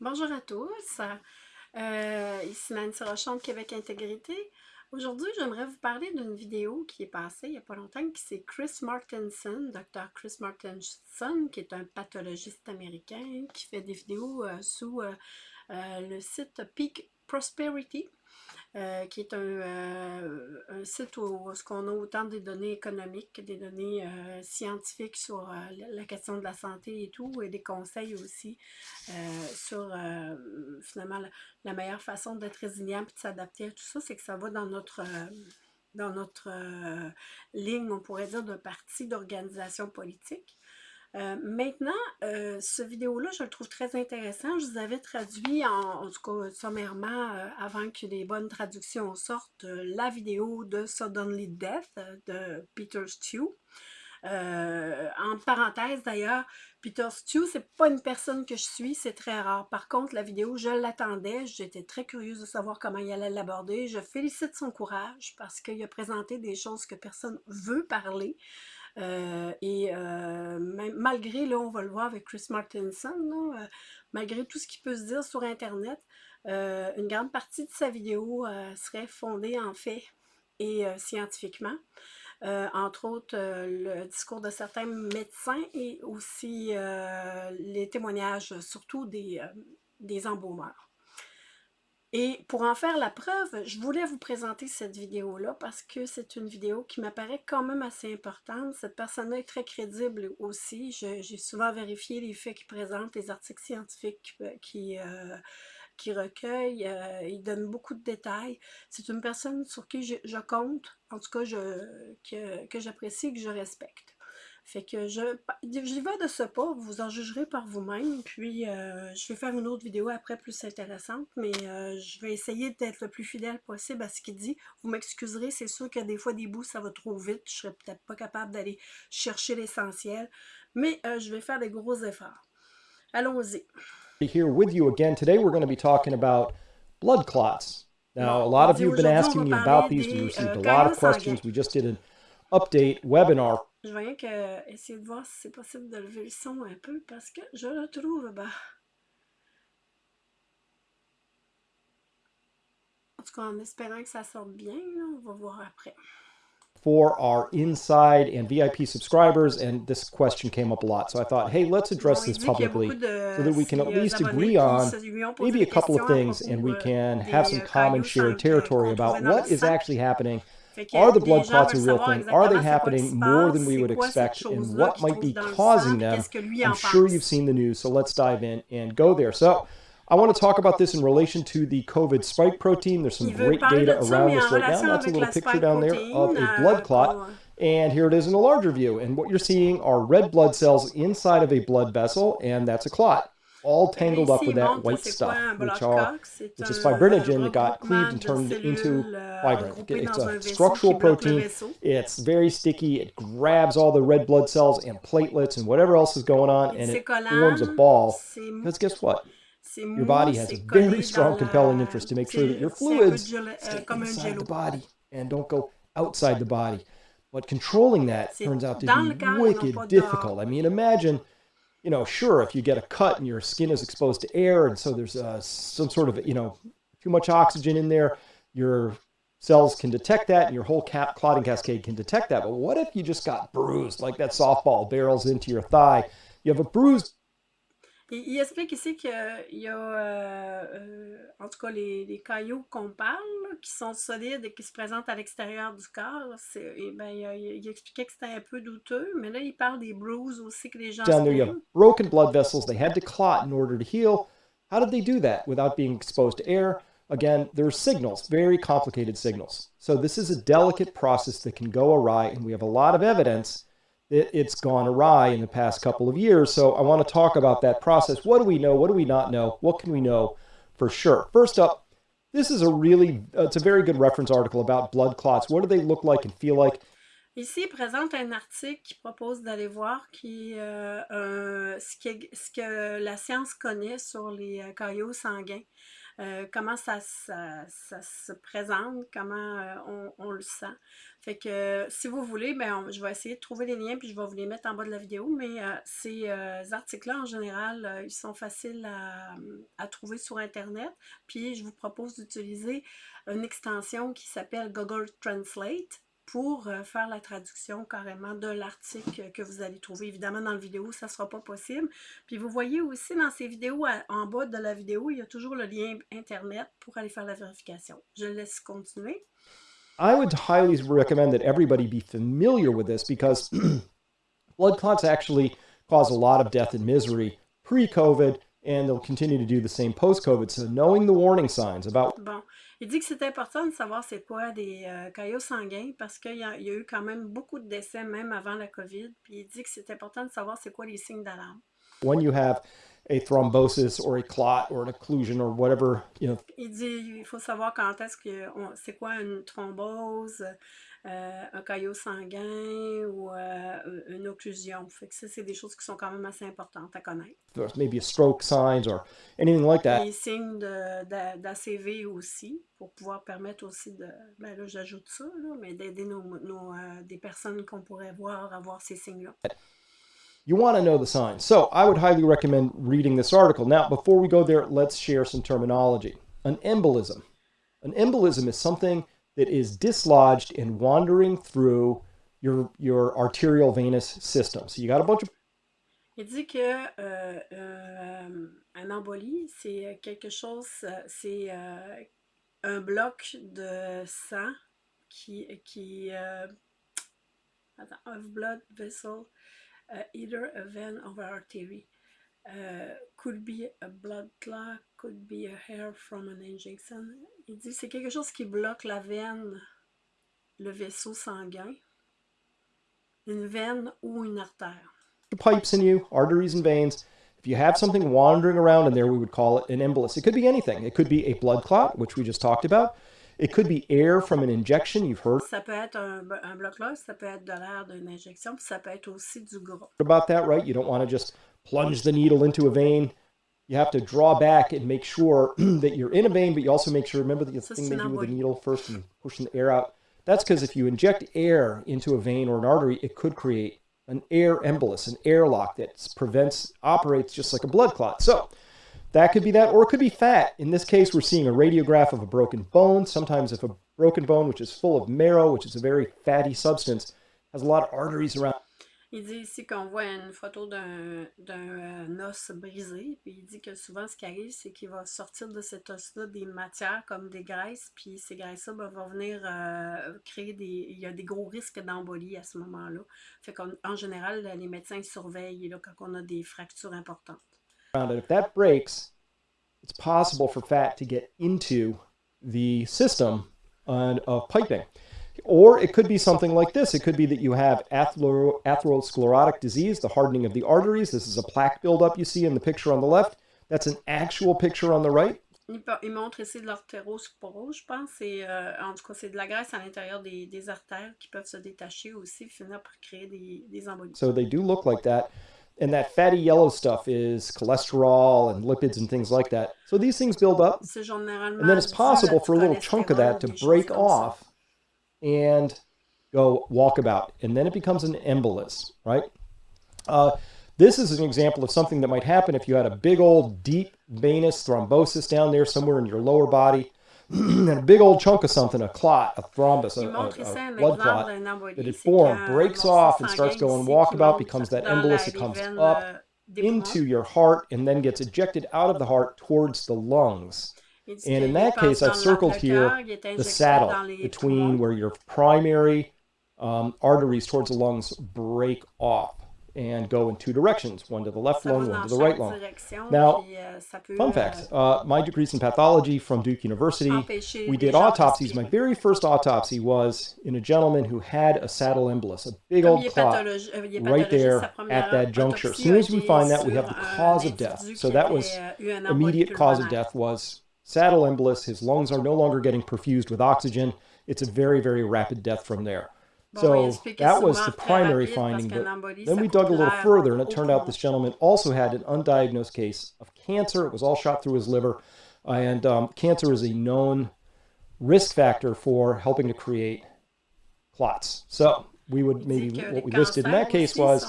Bonjour à tous, euh, ici Nancy Rochon de Québec Intégrité. Aujourd'hui, j'aimerais vous parler d'une vidéo qui est passée il n'y a pas longtemps, qui c'est Chris Martinson, Dr. Chris Martinson, qui est un pathologiste américain qui fait des vidéos euh, sous euh, le site Peak Prosperity. Euh, qui est un, euh, site où, on a autant des données économiques, des données euh, scientifiques sur la question de la santé et tout, et des conseils aussi sur finalement la, meilleure façon d'être résilient et de s'adapter à tout ça, c'est que ça va dans notre dans notre ligne, on pourrait dire, d'un parti d'organisation politique. Euh, maintenant, euh, ce vidéo-là, je le trouve très intéressant. Je vous avais traduit, en, tout cas sommairement, euh, avant que les bonnes traductions sortent, la vidéo de Suddenly Death de Peter Stew. en parenthèse d'ailleurs, Peter Stew, c'est pas une personne que je suis, c'est très rare. Par contre, la vidéo, je l'attendais, j'étais très curieuse de savoir comment il allait l'aborder. Je félicite son courage parce qu'il a présenté des choses que personne veut parler. Euh, et euh, malgré, là, on va le voir avec Chris Martinson, euh, malgré tout ce qui peut se dire sur Internet, une grande partie de sa vidéo serait fondée en faits et scientifiquement. entre autres, le discours de certains médecins et aussi les témoignages, surtout des, des embaumeurs. Et pour en faire la preuve, je voulais vous présenter cette vidéo-là parce que c'est une vidéo qui m'apparaît quand même assez importante. Cette personne-là est très crédible aussi. J'ai souvent vérifié les faits qu'il présente, les articles scientifiques qui, euh, qui recueille. Euh, il donne beaucoup de détails. C'est une personne sur qui je, compte, en tout cas que, que j'apprécie et que je respecte. Fait que je j'y vais de ce pas, vous en jugerez par vous-même, puis euh, je vais faire une autre vidéo après plus intéressante, mais euh, je vais essayer d'être le plus fidèle possible à ce qu'il dit. Vous m'excuserez, c'est sûr que des fois des bouts ça va trop vite, je serais peut-être pas capable d'aller chercher l'essentiel, mais euh, je vais faire des gros efforts. Allons-y. Here with you again. Today we're going to be talking about blood clots. Now, a lot of you have been asking me about these. We received a lot of questions. We just did an update webinar Je rien que essayer de voir si c'est possible de lever le son un peu parce que je le trouve bas. En tout cas, en espérant que ça sorte bien, on va voir après. For our inside and VIP subscribers, and this question came up a lot. So I thought, hey, let's address this publicly so that we can at euh, least agree on maybe a couple of things euh, and we can euh, have some common shared territory about what is actually happening are the blood clots a real thing? Are they happening more than we would expect? And what might be causing them? I'm sure you've seen the news, so let's dive in and go there. So I want to talk about this in relation to the COVID spike protein. There's some great data around this right now. That's a little picture down there of a blood clot. And here it is in a larger view. And what you're seeing are red blood cells inside of a blood vessel, and that's a clot all tangled up with that white stuff, which are which is fibrinogen that got cleaved and turned into fibrin. It's a structural protein. It's very sticky. It grabs all the red blood cells and platelets and whatever else is going on, and it forms a ball. Because guess what? Your body has a very strong, compelling interest to make sure that your fluids stay inside the body and don't go outside the body. But controlling that turns out to be wicked difficult. I mean, imagine you know, sure, if you get a cut and your skin is exposed to air, and so there's uh, some sort of, you know, too much oxygen in there, your cells can detect that, and your whole cap clotting cascade can detect that. But what if you just got bruised, like that softball barrels into your thigh? You have a bruised Il, explique ici qu'il y a, euh, euh, en tout cas, les, les cailloux qu'on parle, qui sont solides et qui se présentent à l'extérieur du corps. Et eh ben, il, il, expliquait que c'était un peu douteux, mais là, il parle des bruises aussi que les gens Down there you have broken blood vessels. They had to clot in order to heal. How did they do that without being exposed to air? Again, there are signals, very complicated signals. So this is a delicate process that can go awry, and we have a lot of evidence it, it's gone awry in the past couple of years. So I want to talk about that process. What do we know? What do we not know? What can we know for sure? First up, this is a really, uh, it's a very good reference article about blood clots. What do they look like and feel like? Ici, il présente un article qui propose d'aller voir qui, euh, ce, que, ce, que, la science connaît sur les euh, caillots sanguins. Euh, comment ça, se présente, comment on, on, le sent. Fait que si vous voulez, ben, je vais essayer de trouver les liens puis je vais vous les mettre en bas de la vidéo. Mais ces articles-là, en général, ils sont faciles à, trouver sur Internet. Puis je vous propose d'utiliser une extension qui s'appelle Google Translate pour euh, faire la traduction carrément de l'article que vous allez trouver. Évidemment, dans la vidéo, ça ne sera pas possible. Puis vous voyez aussi dans ces vidéos, en bas de la vidéo, il y a toujours le lien Internet pour aller faire la vérification. Je laisse continuer. I would highly recommend that everybody be familiar with this because blood clots actually cause a lot of death and misery pre-COVID, and they'll continue to do the same post-COVID. So knowing the warning signs about... Bon. Il dit que c'est important de savoir c'est quoi des euh, caillots sanguins parce qu'il y, y, a eu quand même beaucoup de décès même avant la COVID. Puis il dit que c'est important de savoir c'est quoi les signes d'alarme. When you have a thrombosis or a clot or an occlusion or whatever, you know. Il dit il faut savoir quand est-ce que c'est quoi une thrombose, euh, un caillot sanguin ou euh, une occlusion. Fait que ça, c'est des choses qui sont quand même assez importantes à connaître. There's maybe a stroke signs or anything like that. Les signes d'ACV aussi, pour pouvoir permettre aussi de, ben là j'ajoute ça, là, mais d'aider nos, nos euh, des personnes qu'on pourrait voir avoir ces signes-là. You want to know the signs. So I would highly recommend reading this article. Now, before we go there, let's share some terminology. An embolism. An embolism is something that is dislodged and wandering through your, your arterial venous system. So you got a bunch of Il dit que euh, euh, un embolie, c'est quelque chose, c'est euh, un bloc de sang qui, qui euh, attends, of blood vessel, uh, either a vein or artery. Uh, could be a blood clot, could be a hair from an injection. Il dit c'est quelque chose qui bloque la veine, le vaisseau sanguin, une veine ou une artère. Pipes in you, arteries and veins. If you have something wandering around in there, we would call it an embolus. It could be anything. It could be a blood clot, which we just talked about. It could be air from an injection, you've heard. Ça peut être un, un bloc ça peut être de l'air d'une injection, puis ça peut être aussi du gras. About that, right? You don't want to just plunge the needle into a vein. You have to draw back and make sure that you're in a vein, but you also make sure, remember the thing they do with the needle first and pushing the air out. That's because if you inject air into a vein or an artery, it could create an air embolus, an airlock that prevents, operates just like a blood clot. So that could be that, or it could be fat. In this case, we're seeing a radiograph of a broken bone. Sometimes if a broken bone, which is full of marrow, which is a very fatty substance, has a lot of arteries around Il dit ici qu'on voit une photo d'un euh, os brisé, puis il dit que souvent ce qui arrive, c'est qu'il va sortir de cet os-là des matières comme des graisses, puis ces graisses-là ben, vont venir euh, créer des... Il y a des gros risques d'embolie à ce moment-là. Fait qu'en général, les médecins surveillent là, quand on a des fractures importantes. If that breaks, it's possible for fat to get into the system piping. Or it could be something like this. It could be that you have atherosclerotic disease, the hardening of the arteries. This is a plaque buildup you see in the picture on the left. That's an actual picture on the right. Il, montre ici de l'artérosclérose, je pense. Euh, en tout cas, c'est de la graisse à l'intérieur des, des, artères qui peuvent se détacher aussi, finir par créer des, des embolies. So they do look like that. And that fatty yellow stuff is cholesterol and lipids and things like that. So these things build up. And then it's possible for a little chunk of that to break off and go walkabout. And then it becomes an embolus, right? Uh, this is an example of something that might happen if you had a big old deep venous thrombosis down there somewhere in your lower body. and a big old chunk of something, a clot, a thrombus, a, a, a blood clot that had formed, breaks off and starts going walkabout, becomes that embolus. It comes up into your heart and then gets ejected out of the heart towards the lungs. And in that case, I've circled here the saddle between where your primary um, arteries towards the lungs break off and go in two directions, one to the left lung, one to the right lung. Now, euh, fun fact, uh, my degree's in pathology from Duke University. We did autopsies. My very first autopsy was in a gentleman who had a saddle embolus, a big old clot euh, right there at that juncture. As soon as we find that, we have the cause of death. So that was euh, immediate cause of death was saddle embolus. His lungs are no longer getting perfused with oxygen. It's a very, very rapid death from there. So that was the primary finding. But then we dug a little further, and it turned out this gentleman also had an undiagnosed case of cancer. It was all shot through his liver. And um, cancer is a known risk factor for helping to create clots. So we would maybe what we listed in that case was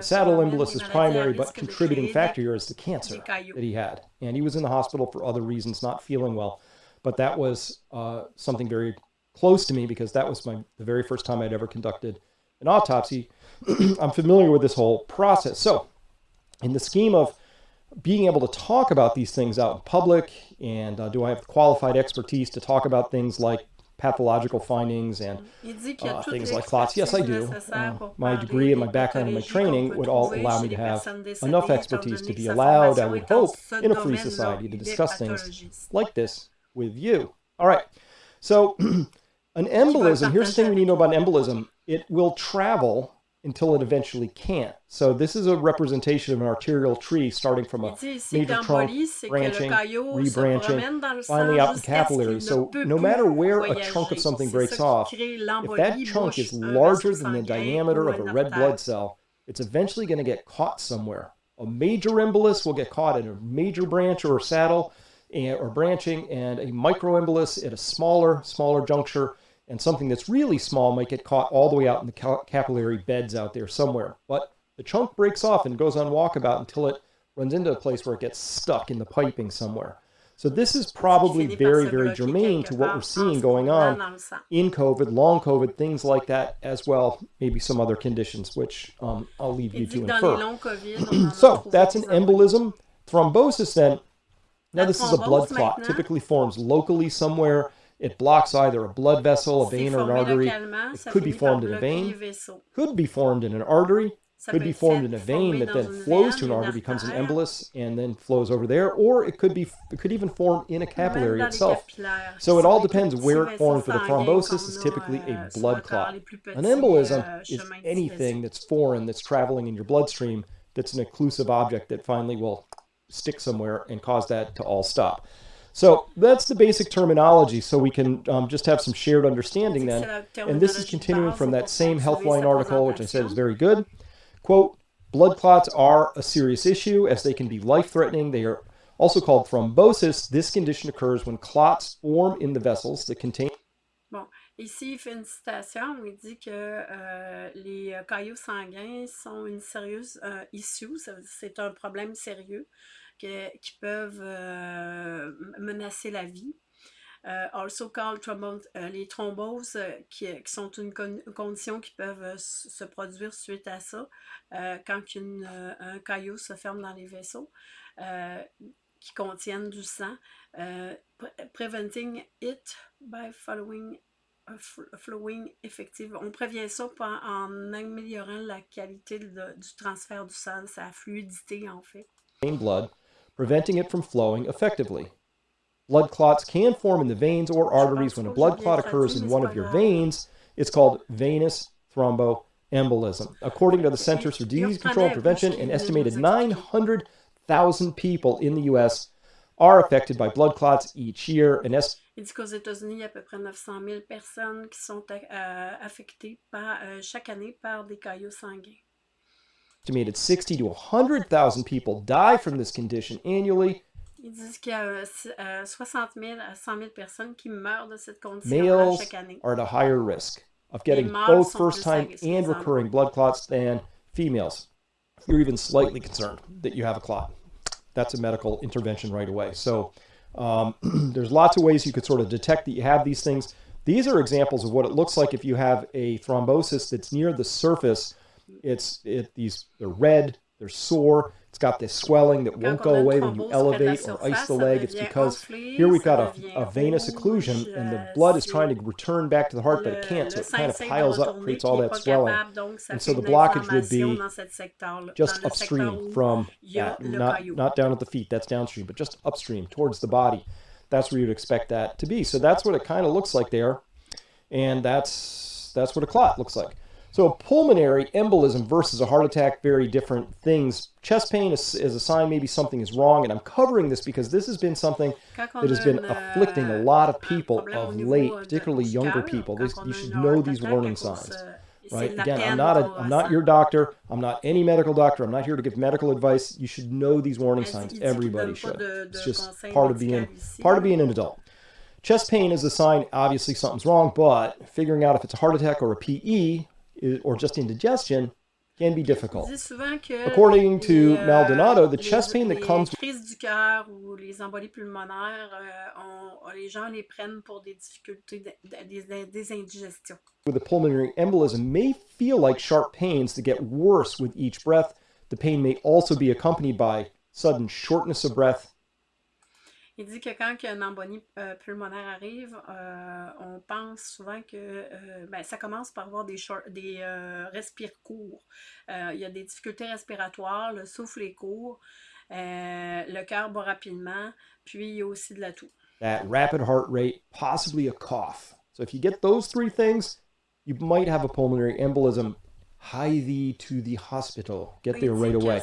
saddle embolus is primary, but contributing factor here is the cancer that he had, and he was in the hospital for other reasons, not feeling well. But that was uh, something very close to me because that was my the very first time I'd ever conducted an autopsy. I'm familiar with this whole process. So, in the scheme of being able to talk about these things out in public, and uh, do I have qualified expertise to talk about things like pathological findings and uh, things like clots. Yes, I do. Uh, my degree and my background and my training would all allow me to have enough expertise to be allowed, I would hope, in a free society to discuss things like this with you. All right. So an embolism, here's the thing we need to know about an embolism. It will travel until it eventually can't. So this is a representation of an arterial tree starting from a major trunk, branching, rebranching, finally out in capillary. So no matter where a chunk of something breaks off, if that chunk is larger than the diameter of a red blood cell, it's eventually going to get caught somewhere. A major embolus will get caught in a major branch or saddle or branching, and a microembolus at a smaller, smaller juncture and something that's really small might get caught all the way out in the capillary beds out there somewhere. But the chunk breaks off and goes on walkabout until it runs into a place where it gets stuck in the piping somewhere. So this is probably very, very germane to what we're seeing going on in COVID, long COVID, things like that as well, maybe some other conditions, which um, I'll leave you to infer. so that's an embolism. Thrombosis then, now this is a blood clot, typically forms locally somewhere it blocks either a blood vessel, a vein, or an artery. It could be formed in a vein, could be formed in an artery, could be formed in a vein that then flows to an artery, becomes an embolus, and then flows over there, or it could be it could even form in a capillary itself. So it all depends where it forms. But a thrombosis is typically a blood clot. An embolism euh, is anything that's foreign that's traveling in your bloodstream that's an occlusive object that finally will stick somewhere and cause that to all stop. So that's the basic terminology so we can um, just have some shared understanding then. And this is continuing from that same Healthline article, which I said is very good. Quote, blood clots are a serious issue as they can be life-threatening. They are also called thrombosis. This condition occurs when clots form in the vessels that contain Bon, ici, il fait une citation où il dit que euh, les euh, caillots sanguins sont une sérieuse euh, issue, c'est un problème sérieux. Qui peuvent euh, menacer la vie. Euh, also called euh, les thromboses, qui, sont une condition qui peuvent se produire suite à ça, quand un caillot se ferme dans les vaisseaux qui contiennent du sang. preventing it by following flowing effective. On prévient ça en améliorant la qualité du transfert du sang, sa fluidité en fait. Preventing it from flowing effectively. Blood clots can form in the veins or arteries. When a blood clot occurs in one of your veins, it's called venous thromboembolism. According to the Centers for Disease Control and Prevention, an estimated 900,000 people in the U.S. are affected by blood clots each year. Il dit qu'aux États-Unis, il y a à peu près 900 000 personnes qui sont euh, affectées par, euh, chaque année par des caillots sanguins. Estimated 60 to 100,000 people die from this condition annually. Ils disent qu'il y a 60 000 à 100 000 personnes qui meurent de cette condition chaque année. are at a higher risk of getting both first-time and recurring blood clots than females. You're even slightly concerned that you have a clot. That's a medical intervention right away. So um, there's lots of ways you could sort of detect that you have these things. These are examples of what it looks like if you have a thrombosis that's near the surface it's it these they're red, they're sore. It's got this swelling that won't go away when you elevate or ice the leg. It's because here we've got a, a venous occlusion and the blood is trying to return back to the heart, but it can't. So it kind of piles up, creates all that swelling. And so the blockage would be just upstream from that, not, not down at the feet, that's downstream, but just upstream towards the body. That's where you'd expect that to be. So that's what it kind of looks like there. And that's that's what a clot looks like. So a pulmonary embolism versus a heart attack, very different things. Chest pain is, is, a sign maybe something is wrong, and I'm covering this because this has been something that has been afflicting a lot of people of late, particularly younger people. This, you should know these warning signs. right? Again, I'm not a, I'm not your doctor. I'm not any medical doctor. I'm not here to give medical advice. You should know these warning signs. Everybody should. It's just part of being part of being an adult. Chest pain is a sign, obviously something's wrong, but figuring out if it's a heart attack or a PE or just indigestion can be difficult. According to euh, Maldonado, the chest pain that comes crises du cœur ou les embolies pulmonaires, euh, les gens les prennent pour des difficultés des, des indigestions. With a pulmonary embolism may feel like sharp pains that get worse with each breath. The pain may also be accompanied by sudden shortness of breath, Il dit que quand une embolie euh, pulmonaire arrive, euh, on pense souvent que euh, ben, ça commence par avoir des, des respires courts. il y a des difficultés respiratoires, le souffle est court, le cœur bat rapidement, puis il y a aussi de la toux. That rapid heart rate, possibly a cough. So if you get those three things, you might have a pulmonary embolism hie thee to the hospital. Get there right away.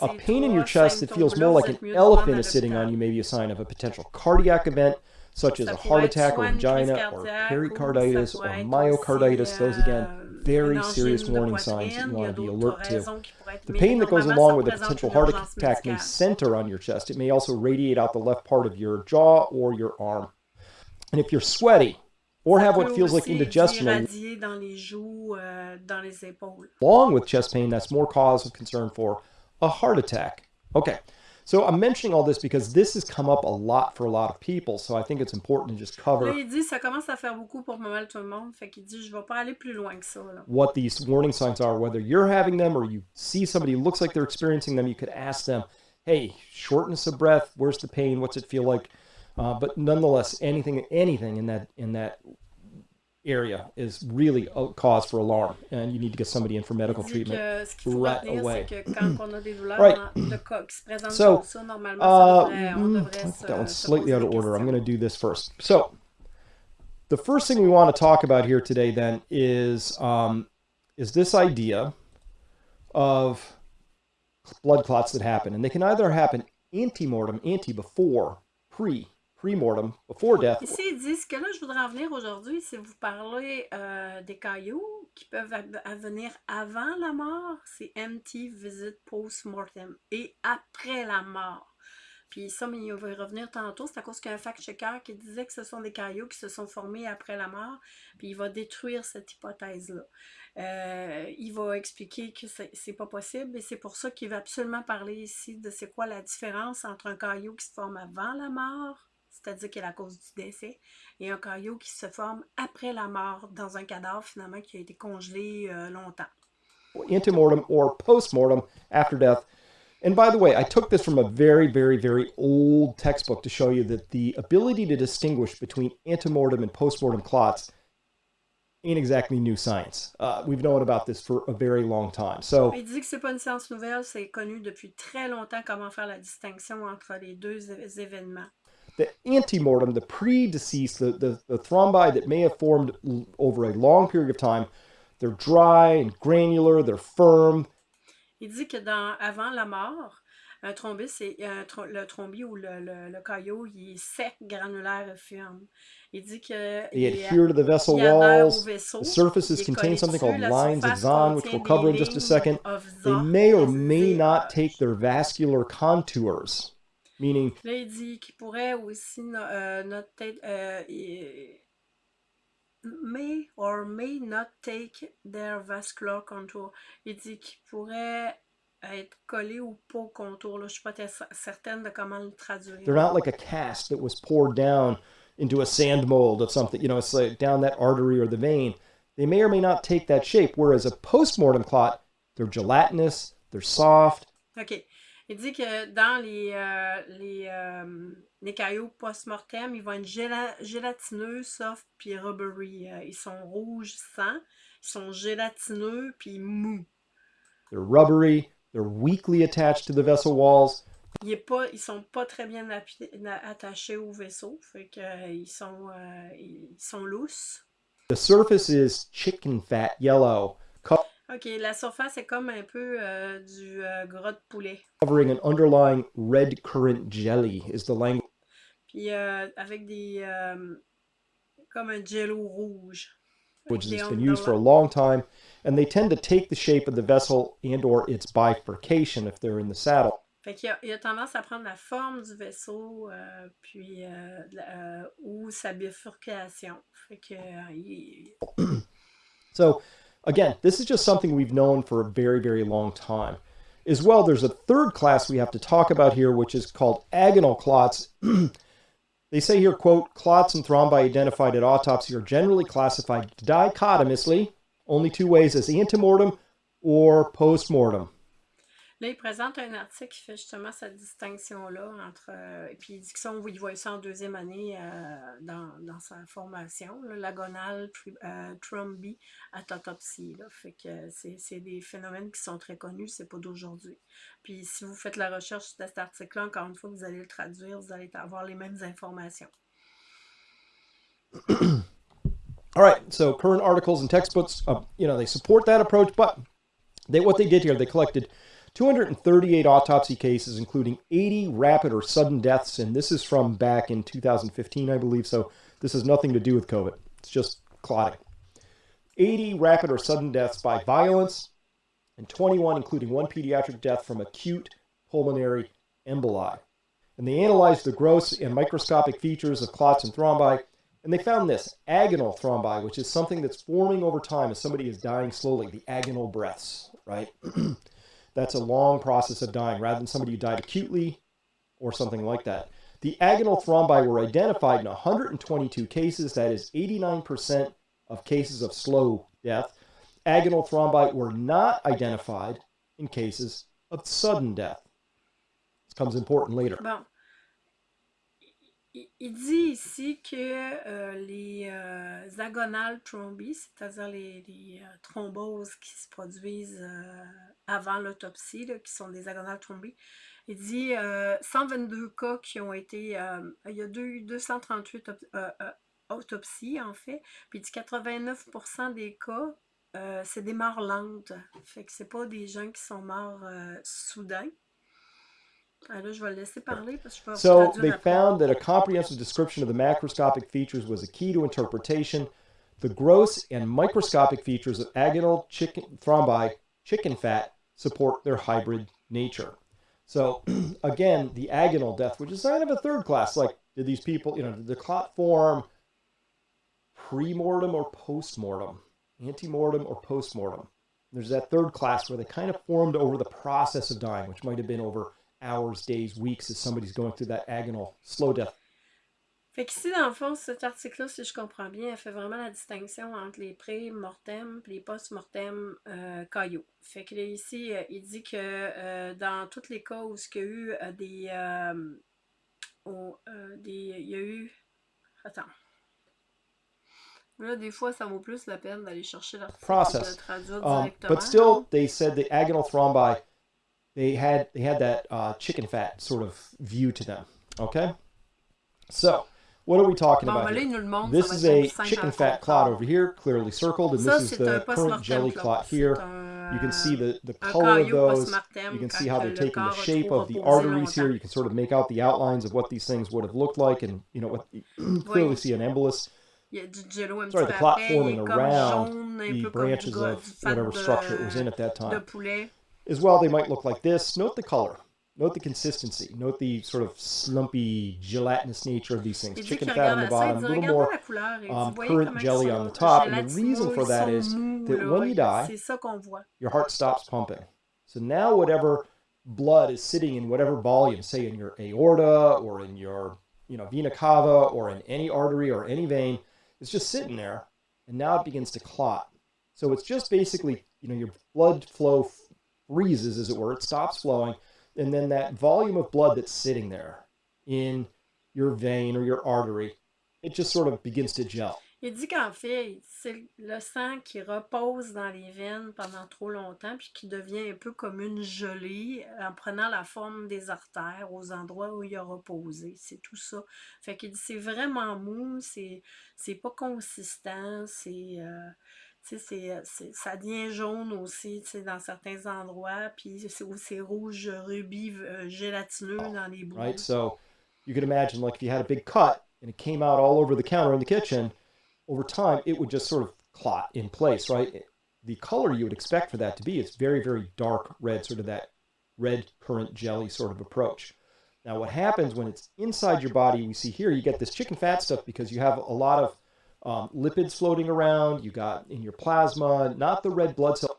A pain in your chest that feels more like an elephant is sitting on you may be a sign of a potential cardiac event, such as a heart attack or angina or pericarditis or myocarditis. Those again, very serious warning signs that you want to be alert to. The pain that goes along with a potential heart attack may center on your chest. It may also radiate out the left part of your jaw or your arm. And if you're sweaty, or have what feels like indigestion euh, along with chest pain that's more cause of concern for a heart attack okay so I'm mentioning all this because this has come up a lot for a lot of people, so I think it's important to just cover. Là, il dit ça commence à faire beaucoup pour mal tout le monde, fait qu'il dit je vais pas aller plus loin que ça. What these warning signs are, whether you're having them or you see somebody who looks like they're experiencing them, you could ask them, "Hey, shortness of breath, where's the pain? What's it feel like?" Uh, but nonetheless, anything anything in that in that area is really a cause for alarm, and you need to get somebody in for medical treatment right away. right. so, uh, mm, that one's slightly out of order. I'm going to do this first. So, the first thing we want to talk about here today then is um, is this idea of blood clots that happen, and they can either happen ante-mortem, ante before, pre, pre-mortem, before death. Ici, ils disent que là, je voudrais en venir aujourd'hui, c'est vous parler euh, des cailloux qui peuvent venir avant la mort, c'est empty visit post-mortem, et après la mort. Puis ça, mais il va y revenir tantôt, c'est à cause qu'il y a un fact-checker qui disait que ce sont des cailloux qui se sont formés après la mort, puis il va détruire cette hypothèse-là. Euh, il va expliquer que c'est pas possible, et c'est pour ça qu'il va absolument parler ici de c'est quoi la différence entre un caillou qui se forme avant la mort c'est-à-dire est la cause du décès, et un caillot qui se forme après la mort dans un cadavre finalement qui a été congelé euh, longtemps. Antemortem or postmortem after death. And by the way, I took this from a very, very, very old textbook to show you that the ability to distinguish between antemortem and postmortem clots ain't exactly new science. Uh, we've known about this for a very long time. So, Il dit que c'est pas une science nouvelle, c'est connu depuis très longtemps comment faire la distinction entre les deux événements. The antemortem, the pre-deceased, the, the, the thrombi that may have formed over a long period of time, they're dry and granular, they're firm. Il dit que dans, avant la mort, un thrombus, c'est euh, le thrombus ou le, le, le, caillot, il est sec, granulaire et ferme. Il dit que they adhere to the vessel walls. The surfaces contain something called lines of Zahn, which we'll cover in just a second. They may or may not take their vascular contours. Meaning. Là, il dit qu'il pourrait aussi euh, not take, euh, may or may not take their vascular contour. Il dit qu'il pourrait être collé au contour. Là. Je suis pas certaine de comment le traduire. They're not like a cast that was poured down into a sand mold of something. You know, it's like down that artery or the vein. They may or may not take that shape. Whereas a postmortem clot, they're gelatinous, they're soft. Okay. Il dit que dans les, euh, les, euh, les, cailloux post-mortem, ils vont être gélatineux, soft, puis rubbery. Euh, ils sont rouges sang, ils sont gélatineux, puis mous. They're rubbery, they're weakly attached to the vessel walls. Ils ne sont pas très bien attachés au vaisseau, fait que, ils, sont, ils sont lousses. The surface is chicken fat yellow. OK, la surface est comme un peu euh, du euh, gras de poulet. Covering an underlying red currant jelly is the language. Puis euh, avec des comme un jello rouge. which has been used for a long time, and they tend to take the shape of the vessel and or its bifurcation if they're in the saddle. Fait qu'il a, a tendance à prendre la forme du vaisseau euh, puis euh, euh, ou sa bifurcation. Fait que, euh, il... so, again, this is just something we've known for a very, very long time. As well, there's a third class we have to talk about here, which is called agonal clots. they say here, quote, clots and thrombi identified at autopsy are generally classified dichotomously, only two ways, as antemortem or postmortem. Là, il présente un article qui fait justement cette distinction-là entre. Euh, et puis il dit que ça, on voit ça en deuxième année euh, dans, dans, sa formation, l'agonal euh, thrombie autopsie. Là. Fait que c'est des phénomènes qui sont très connus, c'est pas d'aujourd'hui. Puis si vous faites la recherche de cet article-là, encore une fois, vous allez le traduire, vous allez avoir les mêmes informations. All so current articles and textbooks, uh, you know, they support that approach, but they, what they did here, they collected 238 autopsy cases, including 80 rapid or sudden deaths. And this is from back in 2015, I believe. So this has nothing to do with COVID. It's just clotting. 80 rapid or sudden deaths by violence, and 21, including one pediatric death from acute pulmonary emboli. And they analyzed the gross and microscopic features of clots and thrombi, and they found this agonal thrombi, which is something that's forming over time as somebody is dying slowly, the agonal breaths, right? That's a long process of dying rather than somebody who died acutely or something like that. The agonal thrombi were identified in 122 cases, that is 89% of cases of slow death. Agonal thrombi were not identified in cases of sudden death. This comes important later. Bon. Il dit ici que euh, les euh, agonales thrombies, c'est-à-dire les, les euh, thromboses qui se produisent euh, avant l'autopsie, qui sont des agonales thrombies, il dit 122 euh, cas qui ont été... il y a deux, 238 autopsies, en fait, puis il dit 89% des cas, c'est des morts lentes. Fait que c'est pas des gens qui sont morts soudains. So they found that a comprehensive description of the macroscopic features was a key to interpretation. The gross and microscopic features of agonal chicken thrombi, chicken fat, support their hybrid nature. So again, the agonal death, which is kind of a third class, like did these people, you know, did the clot form pre-mortem or post-mortem, ante-mortem or post-mortem? There's that third class where they kind of formed over the process of dying, which might have been over hours, days, weeks as somebody's going through that agonal slow death. Fait qu'ici, dans le fond, cet article-là, si je comprends bien, elle fait vraiment la distinction entre les pré-mortem et les post-mortem euh, caillots. Fait que là, ici, euh, il dit que euh, dans tous les cas où il y a eu euh, des, euh, oh, des... Il y a eu... Attends. Là, des fois, ça vaut plus la peine d'aller chercher l'article Process. de traduire um, directement. But still, they said the agonal thrombi they had they had that uh, chicken fat sort of view to them. Okay, so what are we talking about? Here? This is a chicken fat clot over here, clearly circled, and this is the currant jelly clot here. You can see the, the color of those. You can see how they're taking the shape of the arteries here. You can sort of make out the outlines of what these things would have looked like, and you know what clearly see an embolus. Sorry, the clot forming around the branches of whatever structure it was in at that time. As well, they might look like this. Note the color. Note the consistency. Note the sort of slumpy, gelatinous nature of these things. Chicken fat on the bottom, a little more um, currant jelly on the top. And the reason for that is that when you die, your heart stops pumping. So now whatever blood is sitting in whatever volume, say in your aorta or in your you know, vena cava or in any artery or any vein, it's just sitting there. And now it begins to clot. So it's just basically, you know, your blood flow freezes, as it were, it stops flowing, and then that volume of blood that's sitting there in your vein or your artery, it just sort of begins to gel. Il dit qu'en fait, c'est le sang qui repose dans les veines pendant trop longtemps, puis qui devient un peu comme une gelée en prenant la forme des artères aux endroits où il a reposé. C'est tout ça. Fait qu'il dit c'est vraiment mou, c'est pas consistant, c'est. Euh, Euh, c'est, ça devient jaune aussi dans certains endroits, puis c'est rouge rubis euh, gélatineux dans les bouts. Right, so you can imagine like if you had a big cut and it came out all over the counter in the kitchen, over time it would just sort of clot in place, right? The color you would expect for that to be is very, very dark red, sort of that red currant jelly sort of approach. Now, what happens when it's inside your body, we see here, you get this chicken fat stuff because you have a lot of um, lipids floating around, you got in your plasma, not the red blood cell.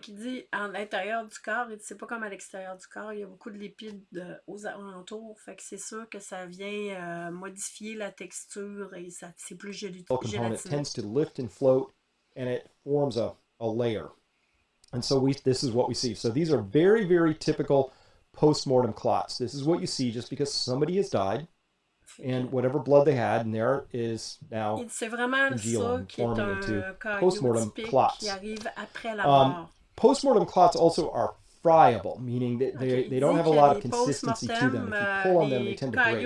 Qu'il dit, en l'intérieur du corps, c'est pas comme à l'extérieur du corps, il y a beaucoup de lipides de, aux alentours, fait que c'est sûr que ça vient euh, modifier la texture et ça, c'est plus gélatineux. component tends to lift and float, and it forms a, a layer. And so we, this is what we see. So these are very, very typical post-mortem clots. This is what you see just because somebody has died and whatever blood they had in there is now congealed forming into post-mortem clots. Um, post-mortem clots also are friable, meaning that they, they don't have a lot of consistency to them. If you pull on them, they tend to break.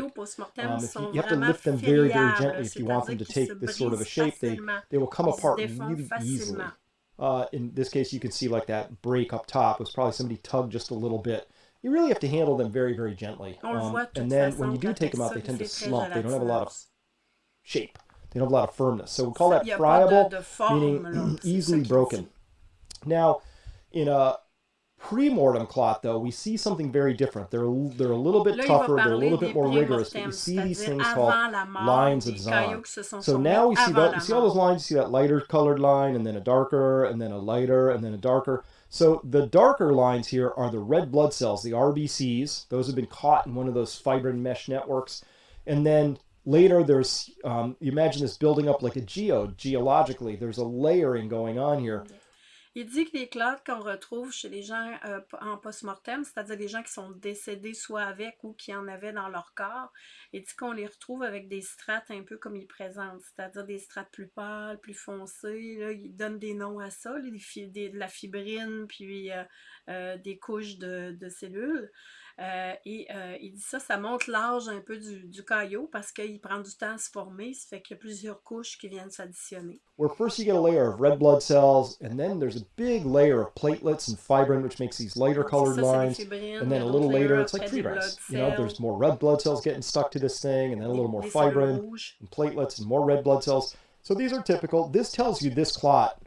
Um, if you, you have to lift them very, very gently if you want them to take this sort of a shape. They, they will come apart really easily. Uh, in this case, you can see like that break up top it was probably somebody tugged just a little bit you really have to handle them very, very gently. Um, and then when you do take them out, they tend to slump. They don't have a lot of shape. They don't have a lot of firmness. So we call that friable, meaning easily broken. Now, in a pre-mortem clot, though, we see something very different. They're, they're a little bit tougher, they're a little bit more rigorous, but we see these things called lines of Zahn. So now we see that, you see all those lines, you see that lighter colored line, and then a darker, and then a lighter, and then a darker. So the darker lines here are the red blood cells, the RBCs. Those have been caught in one of those fibrin mesh networks. And then later there's, um, you imagine this building up like a geode, geologically. There's a layering going on here. Il dit que les clottes qu'on retrouve chez les gens euh, en post-mortem, c'est-à-dire les gens qui sont décédés soit avec ou qui en avaient dans leur corps, il dit qu'on les retrouve avec des strates un peu comme il présente, c'est-à-dire des strates plus pâles, plus foncées. Là, il donne des noms à ça, des, de la fibrine, puis euh, euh, des couches de, de cellules. Euh, et euh, il dit ça, ça monte l'âge un peu du, du caillot parce qu'il prend du temps à se former. Ça fait qu'il y a plusieurs couches qui viennent s'additionner. Where first you get a layer of red blood cells, and then there's a big layer of platelets and fibrin, which makes these lighter colored ça, lines. And then a little later, it's like tree grass. You know, there's more red blood cells getting stuck to this thing, and then a little more fibrin and platelets and more red blood cells. So these are typical. This tells you this clot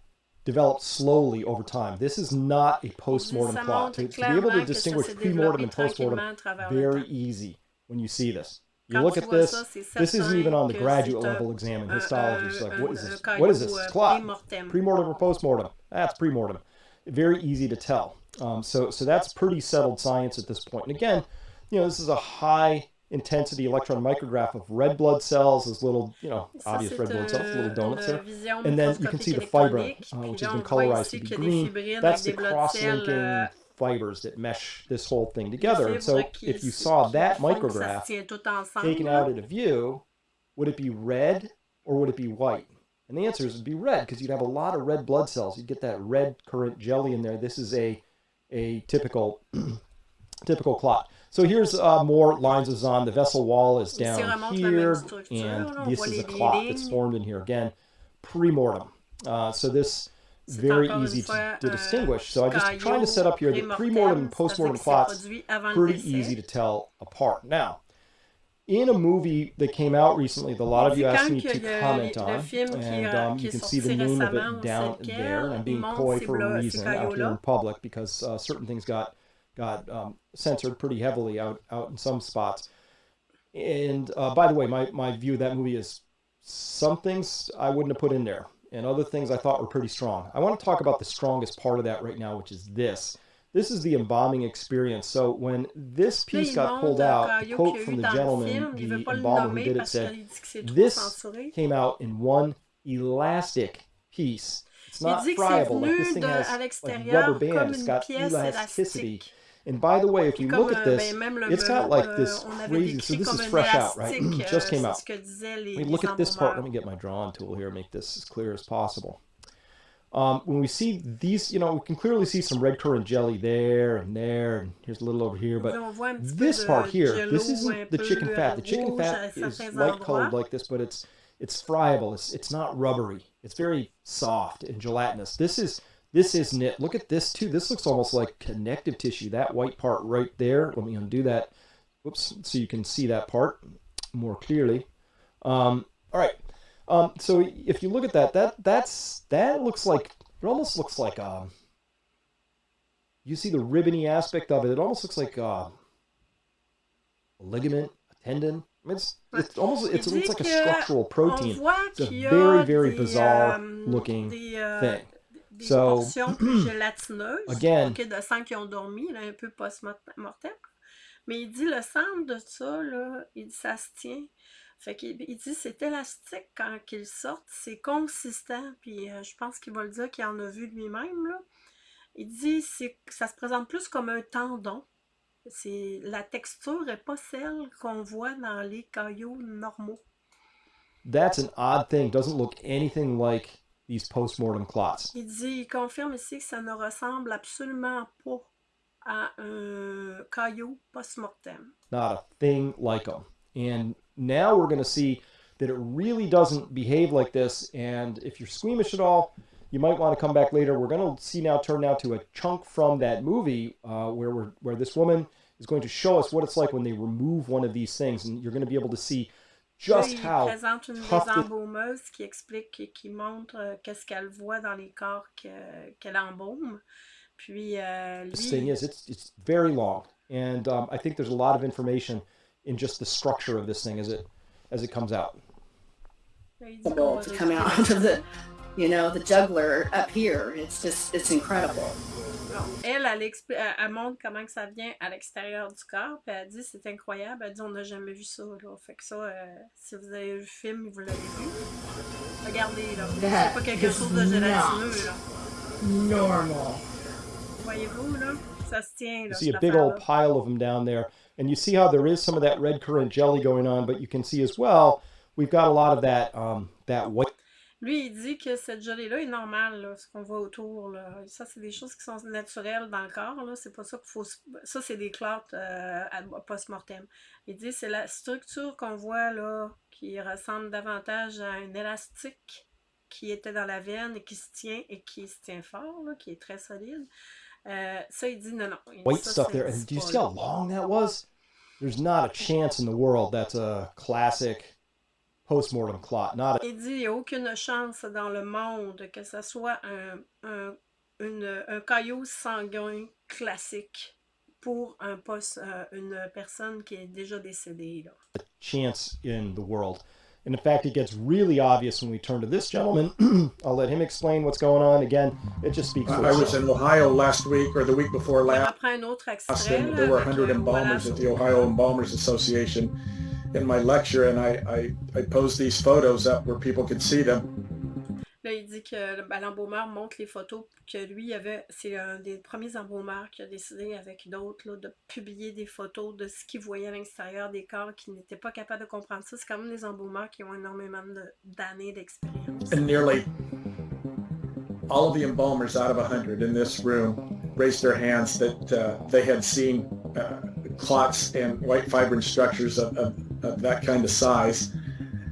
developed slowly over time. This is not a post-mortem plot. To, to, be able to distinguish pre-mortem and post-mortem, very easy when you see this. You look at this, this isn't even on the graduate level exam in histology. It's like, what is this? What is this? It's clot. Pre-mortem or post-mortem? That's pre-mortem. Very easy to tell. Um, so, so that's pretty settled science at this point. And again, you know, this is a high intensity electron micrograph of red blood cells, those little, you know, obvious red blood cells, little donuts there. And then you can see the fibrin, uh, which has been colorized to be green. That's the cross-linking euh, fibers that mesh this whole thing together. And so if you saw that micrograph taken out at a view, would it be red or would it be white? And the answer is it would be red because you'd have a lot of red blood cells. You'd get that red currant jelly in there. This is a, a typical, typical clot. So here's uh, more lines of Zahn. The vessel wall is down here, and this is a clot that's formed in here. Again, pre-mortem. Uh, so this very easy to, to, distinguish. So I'm just trying to set up here the pre-mortem and post-mortem clots pretty easy to tell apart. Now, in a movie that came out recently that a lot of you asked me to comment on, and um, you can see the name of it down there, and I'm being coy for a reason out here in public because uh, certain things got got um, censored pretty heavily out out in some spots. And uh, by the way, my, my view of that movie is some things I wouldn't have put in there, and other things I thought were pretty strong. I want to talk about the strongest part of that right now, which is this. This is the embalming experience. So when this piece got pulled out, the quote from the gentleman, the embalmer who did it said, this came out in one elastic piece. It's not friable. Like this thing has like rubber band. It's got elasticity. And by the way, if you look at this, it's got like this crazy, so this is fresh out, right? Just came out. Let me look at this part. Let me get my drawing tool here, make this as clear as possible. Um, when we see these, you know, we can clearly see some red currant jelly there and there, and here's a little over here, but this part here, this isn't the chicken fat. The chicken fat is light colored like this, but it's it's friable. It's it's not rubbery. It's very soft and gelatinous. This is this is knit. Look at this too. This looks almost like connective tissue. That white part right there. Let me undo that. Whoops. So you can see that part more clearly. Um, all right. Um, so if you look at that, that that's that looks like it almost looks like um, you see the ribbony aspect of it. It almost looks like uh, a ligament, a tendon. It's it's almost it's, it's like a structural protein. It's a very very bizarre euh, looking euh, thing. Des so, portions plus gélatineuses again, okay, de sang qui ont dormi, là, un peu post-mortem. Mais il dit le centre de ça, là, il dit ça se tient. Fait qu'il il dit c'est élastique quand il sort, c'est consistant. Puis euh, je pense qu'il va le dire qu'il en a vu lui-même. Là. Il dit que ça se présente plus comme un tendon. C'est la texture n'est pas celle qu'on voit dans les cailloux normaux. That's an odd thing. Doesn't look anything like these post-mortem clots. Il dit, il confirme ici que ça ne ressemble absolument pas à un post-mortem. Not a thing like them. And now we're going to see that it really doesn't behave like this. And if you're squeamish at all, you might want to come back later. We're going to see now turn now to a chunk from that movie uh, where we're, where this woman is going to show us what it's like when they remove one of these things, and you're going to be able to see just how présente une des embaumeuse qui explique et qui montre euh, qu'est-ce qu'elle voit dans les corps qu'elle embaume. Puis euh, lui... The thing is, it's it's very long, and um, I think there's a lot of information in just the structure of this thing as it as it comes out. To come out of the you know, the jugular up here. It's just, it's incredible. Elle, elle, elle, montre comment que ça vient à l'extérieur du corps, puis elle dit c'est incroyable. Elle dit on n'a jamais vu ça. Là. Fait que ça, euh, si vous avez vu le film, vous l'avez vu. Regardez, là. C'est pas quelque chose de gélatineux, là. Normal. Voyez-vous, là? Ça se tient, là. You see a big old pile of them down there. And you see how there is some of that red currant jelly going on, but you can see as well, we've got a lot of that, um, that white Lui, il dit que cette gelée-là est normale, là, ce qu'on voit autour. Là. Ça, c'est des choses qui sont naturelles dans le corps. C'est pas ça qu'il faut. Ça, c'est des clottes euh, post-mortem. Il dit que c'est la structure qu'on voit là qui ressemble davantage à un élastique qui était dans la veine et qui se tient et qui se tient fort, là, qui est très solide. Euh, ça, il dit non, non. White ça, stuff there. And do you see how long that was? There's not a chance in the world that's a classic post-mortem clot. Not a... Il dit qu'il n'y a aucune chance dans le monde que ce soit un, un, une, un caillot sanguin classique pour un post, euh, une personne qui est déjà décédée. Là. A chance in the world. And in fact, it gets really obvious when we turn to this gentleman. I'll let him explain what's going on. Again, it just speaks for I was in Ohio last week or the week before last. Après un autre extrait, there were 100 euh, embalmers at the Ohio Embalmers Association in my lecture and I, I, I posed these photos up where people could see them. Là, il dit que ben, l'embaumeur montre les photos que lui avait. C'est un des premiers embaumeurs qui a décidé avec d'autres de publier des photos de ce qu'il voyait à l'extérieur des corps qui n'étaient pas capables de comprendre ça. C'est quand même des embaumeurs qui ont énormément d'années d'expérience. And nearly all of the embalmers out of 100 in this room raised their hands that uh, they had seen uh, clots and white fibrin structures of of that kind of size.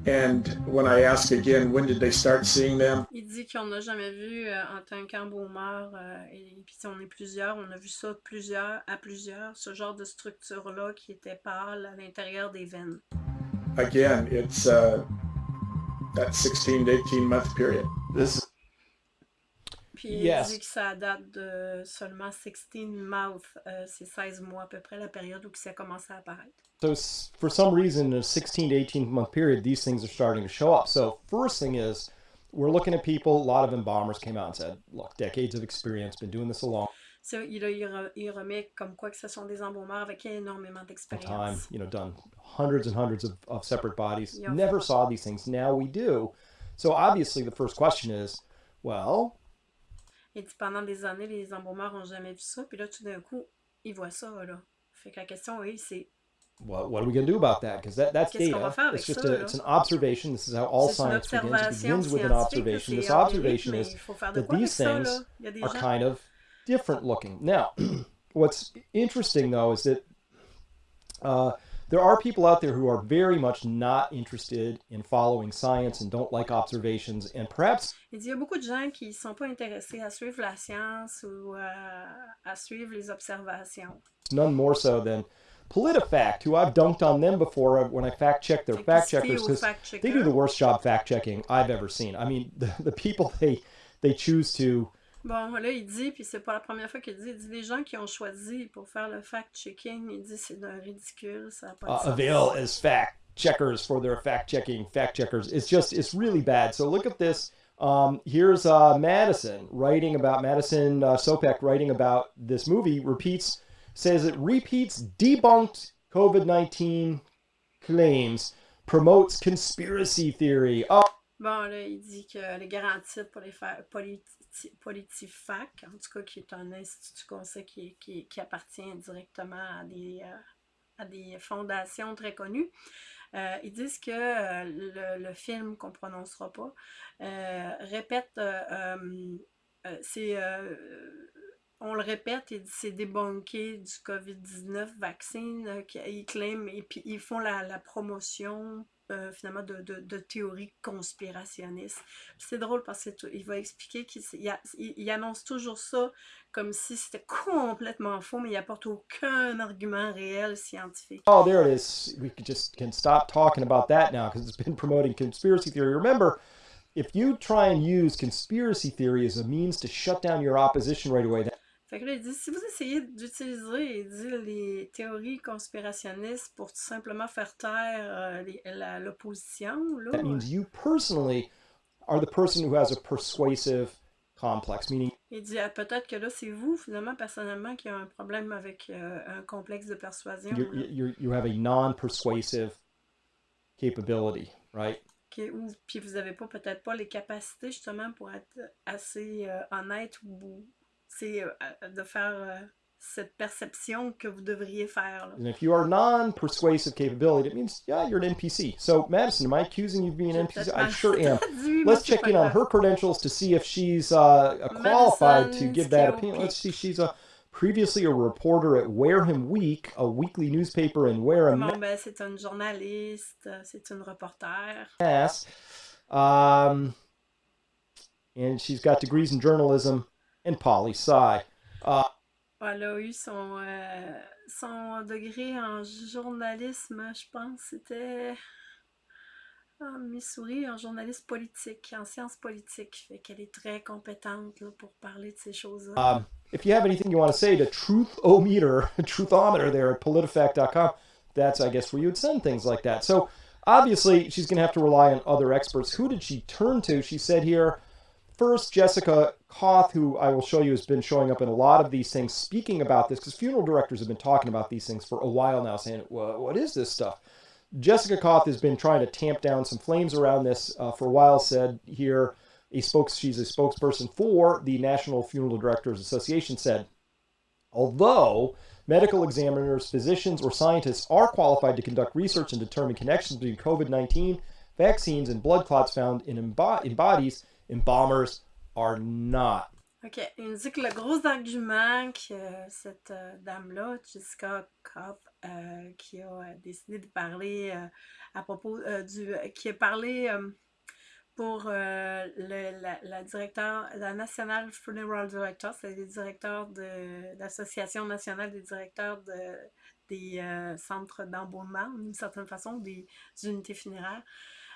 And when I ask again, when did they start seeing them? Il dit qu'on n'a jamais vu euh, en tant qu'embaumeur, euh, et puis on est plusieurs, on a vu ça plusieurs, à plusieurs, ce genre de structure-là qui était pâle à l'intérieur des veines. Again, it's uh, that 16 to 18 month period. This Puis yes. dit que ça date de seulement 16 mouth, euh, c'est 16 mois à peu près la période où ça a commencé à apparaître. So for some reason, in a 16 to 18 month period, these things are starting to show up. So first thing is, we're looking at people, a lot of embalmers came out and said, look, decades of experience, been doing this a long So, il, il remet comme quoi que ce sont des embaumeurs avec énormément d'expérience. Time, you know, done hundreds and hundreds of, of separate bodies. Never saw these things. Now we do. So obviously the first question is, well, Et pendant des années, les n'ont jamais vu ça. Puis là, tout d'un coup, ils voient ça. Là. Fait que la question, oui, c'est what, what are we going to do about that? Because that, that's data. It's just a, it's an observation. This is how all science begins. It begins with an observation. This observation is that these things are kind of different looking. Now, what's interesting though is that uh, there are people out there who are very much not interested in following science and don't like observations and perhaps Il y a beaucoup de gens qui sont pas intéressés à suivre la science ou euh, à suivre les observations. None more so than PolitiFact, who I've dunked on them before when I fact check their fact checkers because they do the worst job fact checking I've ever seen. I mean, the, the people they they choose to. Bon, là, il dit, puis c'est pas la première fois qu'il dit, il dit les gens qui ont choisi pour faire le fact-checking, il dit c'est d'un ridicule, ça a pas uh, Avail as fact checkers for their fact-checking fact checkers. It's just, it's really bad. So look at this. Um, here's uh, Madison writing about, Madison uh, Sopek writing about this movie, repeats says it repeats debunked COVID 19 claims, promotes conspiracy theory. Oh. Bon, là, il dit que les garanties pour les politi PolitiFac, en tout cas, qui est un institut conseil qui, appartient directement à des, euh, à des fondations très connues, euh, ils disent que euh, le, film qu'on prononcera pas répète, c'est on le répète, c'est débunké du COVID-19 vaccin. Euh, ils claiment et puis ils font la promotion euh, finalement de, de, de, théories conspirationnistes. C'est drôle parce qu'il va expliquer qu'il il, il annonce toujours ça comme si c'était complètement faux, mais il apporte aucun argument réel scientifique. Oh, there it is. We just can stop talking about that now because it's been promoting conspiracy theory. Remember, if you try and use conspiracy theory as a means to shut down your opposition right away, that Fait que là, il dit, si vous essayez d'utiliser, il dit, les théories conspirationnistes pour tout simplement faire taire euh, l'opposition, là... That means you personally are the person who has a persuasive complex, meaning... Il dit, ah, peut-être que là, c'est vous, finalement, personnellement, qui a un problème avec euh, un complexe de persuasion. You're, you're, you have a non-persuasive capability, right? Okay, ou, puis vous n'avez pas peut-être pas les capacités justement pour être assez euh, honnête ou c'est euh, de faire euh, cette perception que vous devriez faire. Là. And if you are non-persuasive capability, it means, yeah, you're an NPC. So, Madison, am I accusing you of being an NPC? I sure am. Let's check in on her credentials to see if she's uh, qualified to give that opinion. Let's see, she's a previously a reporter at Wareham Week, a weekly newspaper in Wareham. Bon, ben, c'est une journaliste, c'est une reporter. Yes. Um, and she's got degrees in journalism and poli sci. Uh, Elle a eu son, euh, son degré en journalisme, je pense, c'était en Missouri, en journaliste politique, en sciences politiques. Fait qu'elle est très compétente là, pour parler de ces choses-là. Um, if you have anything you want to say to Truthometer, Truthometer there at politifact.com, that's, I guess, where you would send things like that. So obviously, she's going to have to rely on other experts. Who did she turn to? She said here, First, Jessica Koth, who I will show you has been showing up in a lot of these things, speaking about this, because funeral directors have been talking about these things for a while now, saying, well, what is this stuff? Jessica Koth has been trying to tamp down some flames around this uh, for a while, said here, a spokes, she's a spokesperson for the National Funeral Directors Association, said, although medical examiners, physicians, or scientists are qualified to conduct research and determine connections between COVID-19, vaccines, and blood clots found in, in bodies, embalmers OK. Il dit que le gros argument que cette euh, dame-là, Jessica Kopp, euh, qui a euh, décidé de parler à propos du... qui a parlé pour le, la, la, directeur, la National Funeral Director, c'est le directeur de l'Association nationale des directeurs de, des centres d'embaulement, d'une certaine façon, des unités funéraires.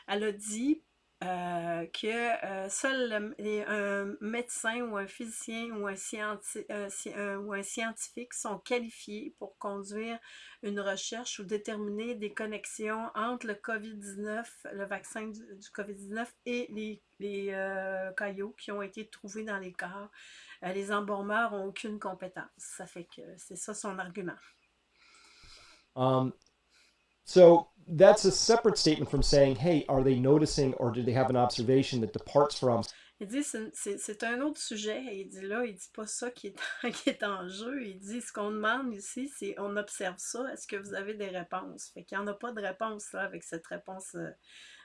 Elle a dit euh, que euh, seul un médecin ou un physicien ou un, ou un, scientifique sont qualifiés pour conduire une recherche ou déterminer des connexions entre le COVID-19, le vaccin du, COVID-19 et les, les euh, caillots qui ont été trouvés dans les corps. les embaumeurs n'ont aucune compétence. Ça fait que c'est ça son argument. Um, that's a separate statement from saying, hey, are they noticing or do they have an observation that departs from? Il dit, c'est un autre sujet. Il dit là, il dit pas ça qui est, qui est en jeu. Il dit, ce qu'on demande ici, c'est on observe ça. Est-ce que vous avez des réponses? Fait qu'il n'y en a pas de réponse là, avec cette réponse euh,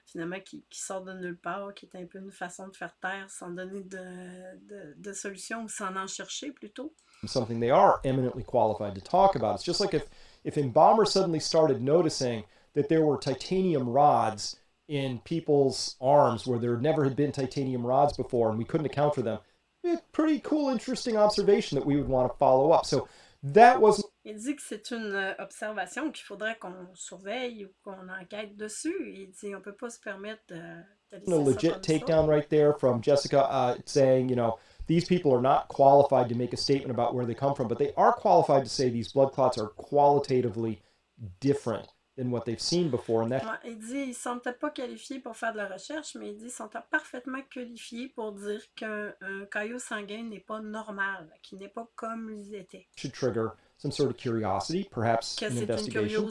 finalement qui, qui, sort de nulle part, qui est un peu une façon de faire taire sans donner de, de, de solution ou sans en chercher plutôt. Something they are eminently qualified to talk about. It's just like if if Embalmer suddenly started noticing that there were titanium rods in people's arms where there never had been titanium rods before and we couldn't account for them, a pretty cool, interesting observation that we would want to follow up. So that wasn't Il dit que c'est une euh, observation qu'il faudrait qu'on surveille ou qu'on enquête dessus. Il dit on peut pas se permettre de a legit takedown right there from Jessica uh, saying, you know, these people are not qualified to make a statement about where they come from, but they are qualified to say these blood clots are qualitatively different than what they've seen before. And that... Il dit ils sont peut-être pas qualifiés pour faire de la recherche, mais il dit ils sont parfaitement qualifiés pour dire qu'un caillot sanguin n'est pas normal, qu'il n'est pas comme ils étaient. Should trigger some sort of curiosity, perhaps an investigation.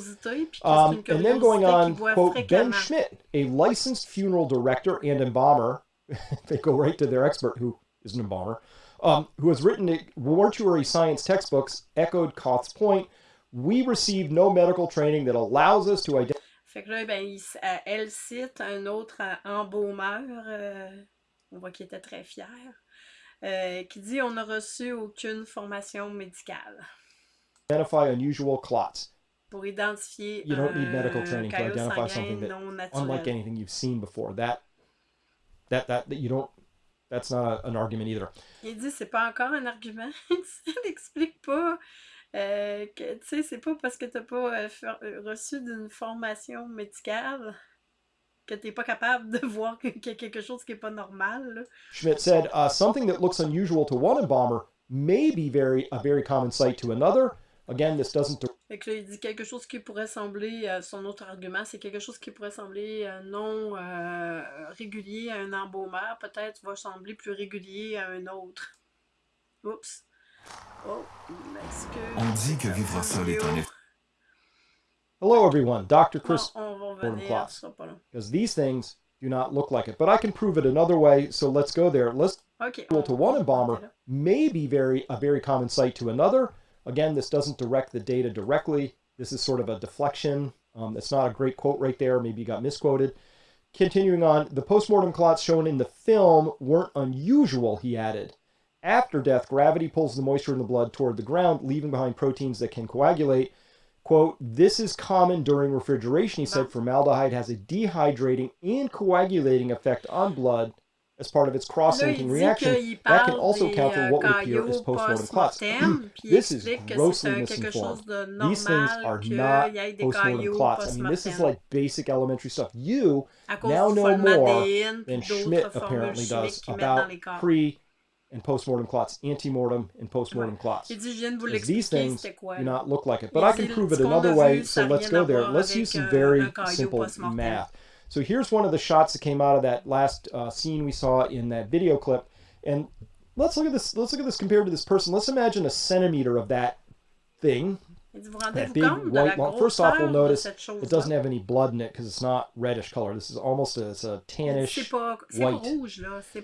Um, and then going on, quote, Ben Schmidt, a licensed funeral director and embalmer, they go right to their expert who is an embalmer, um, who has written a mortuary science textbooks, echoed Koth's point. We receive no medical training that allows us to identify. Fait que là, ben, il, elle cite un autre embaumeur, euh, on voit qu'il était très fier, euh, qui dit on n'a reçu aucune formation médicale. identify unusual clots. Pour identifier you don't need medical training to identify something that, unlike anything you've seen before. That, that, that, that you don't. That's not a, an argument either. Il dit c'est pas encore un argument. Il n'explique pas euh, tu sais c'est pas parce que t'as pas euh, euh, reçu d'une formation médicale que t'es pas capable de voir qu'il y a quelque chose qui est pas normal. Là. Schmidt said uh, something that looks unusual to one embalmer may be very a very common sight to another. Again, this doesn't... Fait que là, il dit quelque chose qui pourrait sembler, euh, son autre argument, c'est quelque chose qui pourrait sembler euh, non euh, régulier à un embaumeur, peut-être va sembler plus régulier à un autre. Oups. Oh, excuse. On dit que vivre seul est un Hello everyone, Dr. Chris bon, on Because these things do not look like it. But I can prove it another way, so let's go there. Let's okay, to one embalmer may be very a very common sight to another. Again, this doesn't direct the data directly. This is sort of a deflection. Um, it's not a great quote right there. Maybe you got misquoted. Continuing on, the postmortem clots shown in the film weren't unusual, he added. After death, gravity pulls the moisture in the blood toward the ground, leaving behind proteins that can coagulate. Quote, this is common during refrigeration, he said. Formaldehyde has a dehydrating and coagulating effect on blood as part of its cross-linking reaction, that can also count for what would appear as post-mortem clots. Hmm, this is grossly misinformed. These things are not post-mortem clots. I mean, this is like basic elementary stuff. You now know more than Schmidt apparently does about pre and post-mortem clots, antemortem and post-mortem clots. These things do not look like it. But I can prove it another way, so let's go there. Let's use some very simple math. So here's one of the shots that came out of that last uh, scene we saw in that video clip. And let's look at this. Let's look at this compared to this person. Let's imagine a centimeter of that thing. That big white long. First off, we'll notice it doesn't have any blood in it because it's not reddish color. This is almost a, it's a tannish white.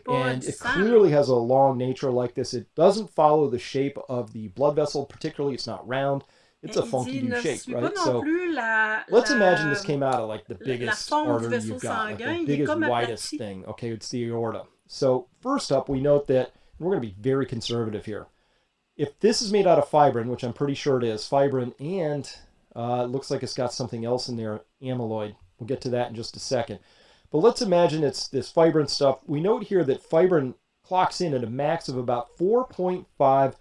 And it clearly has a long nature like this. It doesn't follow the shape of the blood vessel, particularly it's not round. It's a funky new shape, right? So la, let's la, imagine this came out of like the biggest artery you've got, like the biggest, widest thing. Okay, it's the aorta. So first up, we note that we're going to be very conservative here. If this is made out of fibrin, which I'm pretty sure it is, fibrin and uh, it looks like it's got something else in there, amyloid. We'll get to that in just a second. But let's imagine it's this fibrin stuff. We note here that fibrin clocks in at a max of about 4.5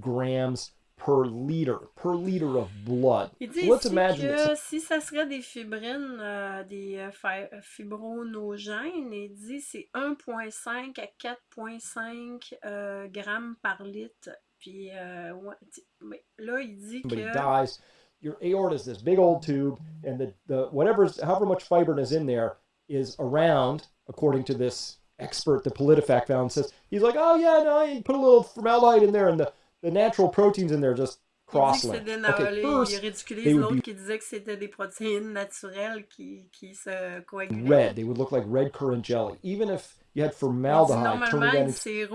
grams per liter, per liter of blood. Il dit so let's imagine que si ça serait des fibrines, euh, des euh, euh, fibronogènes, il dit c'est 1,5 à 4,5 euh, grammes par litre. Puis euh, là, il dit que... dies, your aorta is this big old tube, and the, the whatever, however much fibrin is in there is around, according to this expert, the PolitiFact found, says, he's like, oh yeah, no, you put a little formaldehyde in there, and the the natural proteins in there just cross-linked. Okay, first, they would be red. They would look like red currant jelly. Even if you had formaldehyde, turn it into,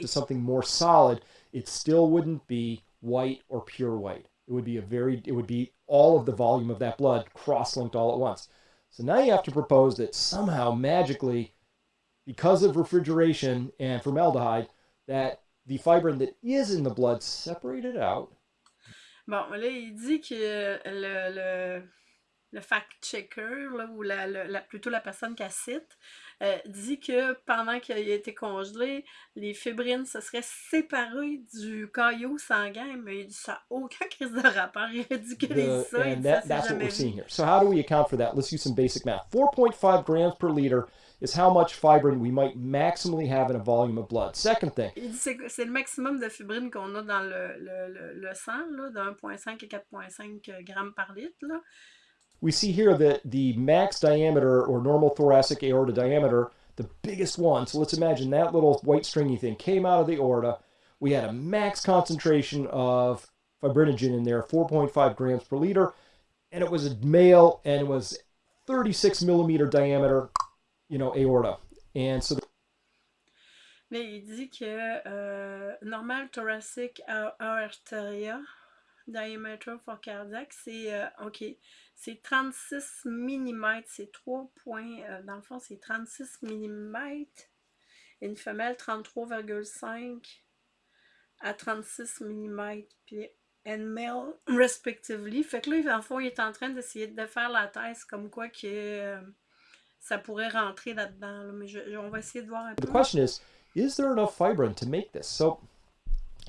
to something more solid, it still wouldn't be white or pure white. It would be a very, it would be all of the volume of that blood cross-linked all at once. So now you have to propose that somehow magically, because of refrigeration and formaldehyde, that the fibrin that is in the blood separated out. Bon, là, il dit que le, le le fact-checker, ou la, la, plutôt la personne qui cite, euh, dit que pendant qu'il a été congelé, les fibrines se seraient séparées du caillot sanguin, mais ça n'a aucun crise de rapport. Il ridiculise ça. And that, that's what we're seeing here. So how do we account for that? Let's use some basic math. 4.5 grams per liter is how much fibrin we might maximally have in a volume of blood. Second thing. C'est le maximum de fibrine qu'on a dans le, le, le, le sang, là, de 1,5 et 4,5 grammes par litre. Là. We see here that the max diameter or normal thoracic aorta diameter, the biggest one, so let's imagine that little white stringy thing came out of the aorta. We had a max concentration of fibrinogen in there, 4.5 grams per liter, and it was a male and it was 36 millimeter diameter, you know, aorta. And so. Mais il dit que euh, normal thoracic aorta diameter for cardiac, c'est euh. C'est 36 mm, c'est 3 points, euh, dans le fond, c'est 36 mm. Une femelle, 33,5 à 36 mm, puis and male, respectively. Fait que là, dans le fond, il est en train d'essayer de faire la thèse comme quoi que euh, ça pourrait rentrer là-dedans. Mais je, on va essayer de voir un peu. The question is, is there enough fibrin to make this? So,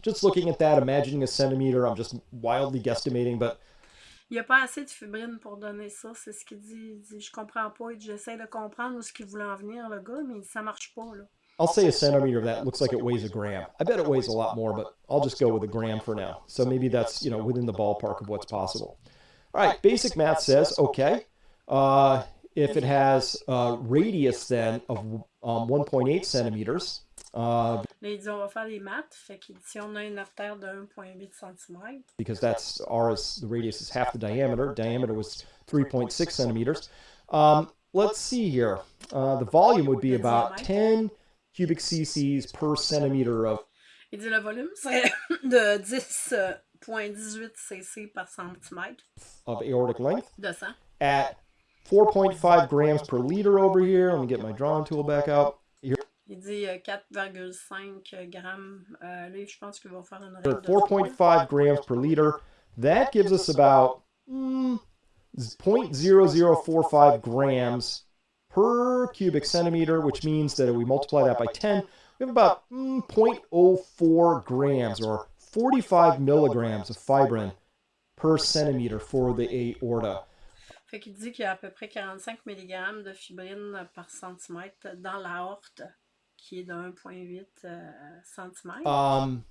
just looking at that, imagining a centimeter, I'm just wildly guesstimating, but il n'y a pas assez de fibrine pour donner ça. C'est ce qu'il dit. Il dit Je comprends pas. J'essaie de comprendre où ce qu'il voulait en venir, le gars, mais ça marche pas. Là. I'll say a centimeter of that looks like it weighs a gram. I bet it weighs a lot more, but I'll just go with a gram for now. So maybe that's, you know, within the ballpark of what's possible. All right, basic math says, okay, uh, if it has a radius then of um, 1.8 centimeters, uh, Mais il dit on va faire maths, fait si on a une artère de 1.8 cm. Because that's ours, the radius is half the diameter. Diameter was 3.6 centimeters. Um, let's see here. Uh, the volume would be about 10 cubic cc's per centimeter of. Il dit le volume serait de 10.18 cc par centimètre. Of aortic length. De sang. At 4.5 grams per liter over here. Let me get my drawing tool back out. Il dit 4,5 euh, grammes. Euh, là, je pense qu'il va faire une règle 4.5 grams per liter. That gives us about mm, 0.0045 grams per cubic centimeter, which means that if we multiply that by 10, we have about mm, 0.04 grams or 45 milligrams of fibrin per centimeter for the aorta. Fait qu'il dit qu'il y a à peu près 45 mg de fibrine par centimètre dans l'aorte. Qui est de 1,8 euh, cm. Um,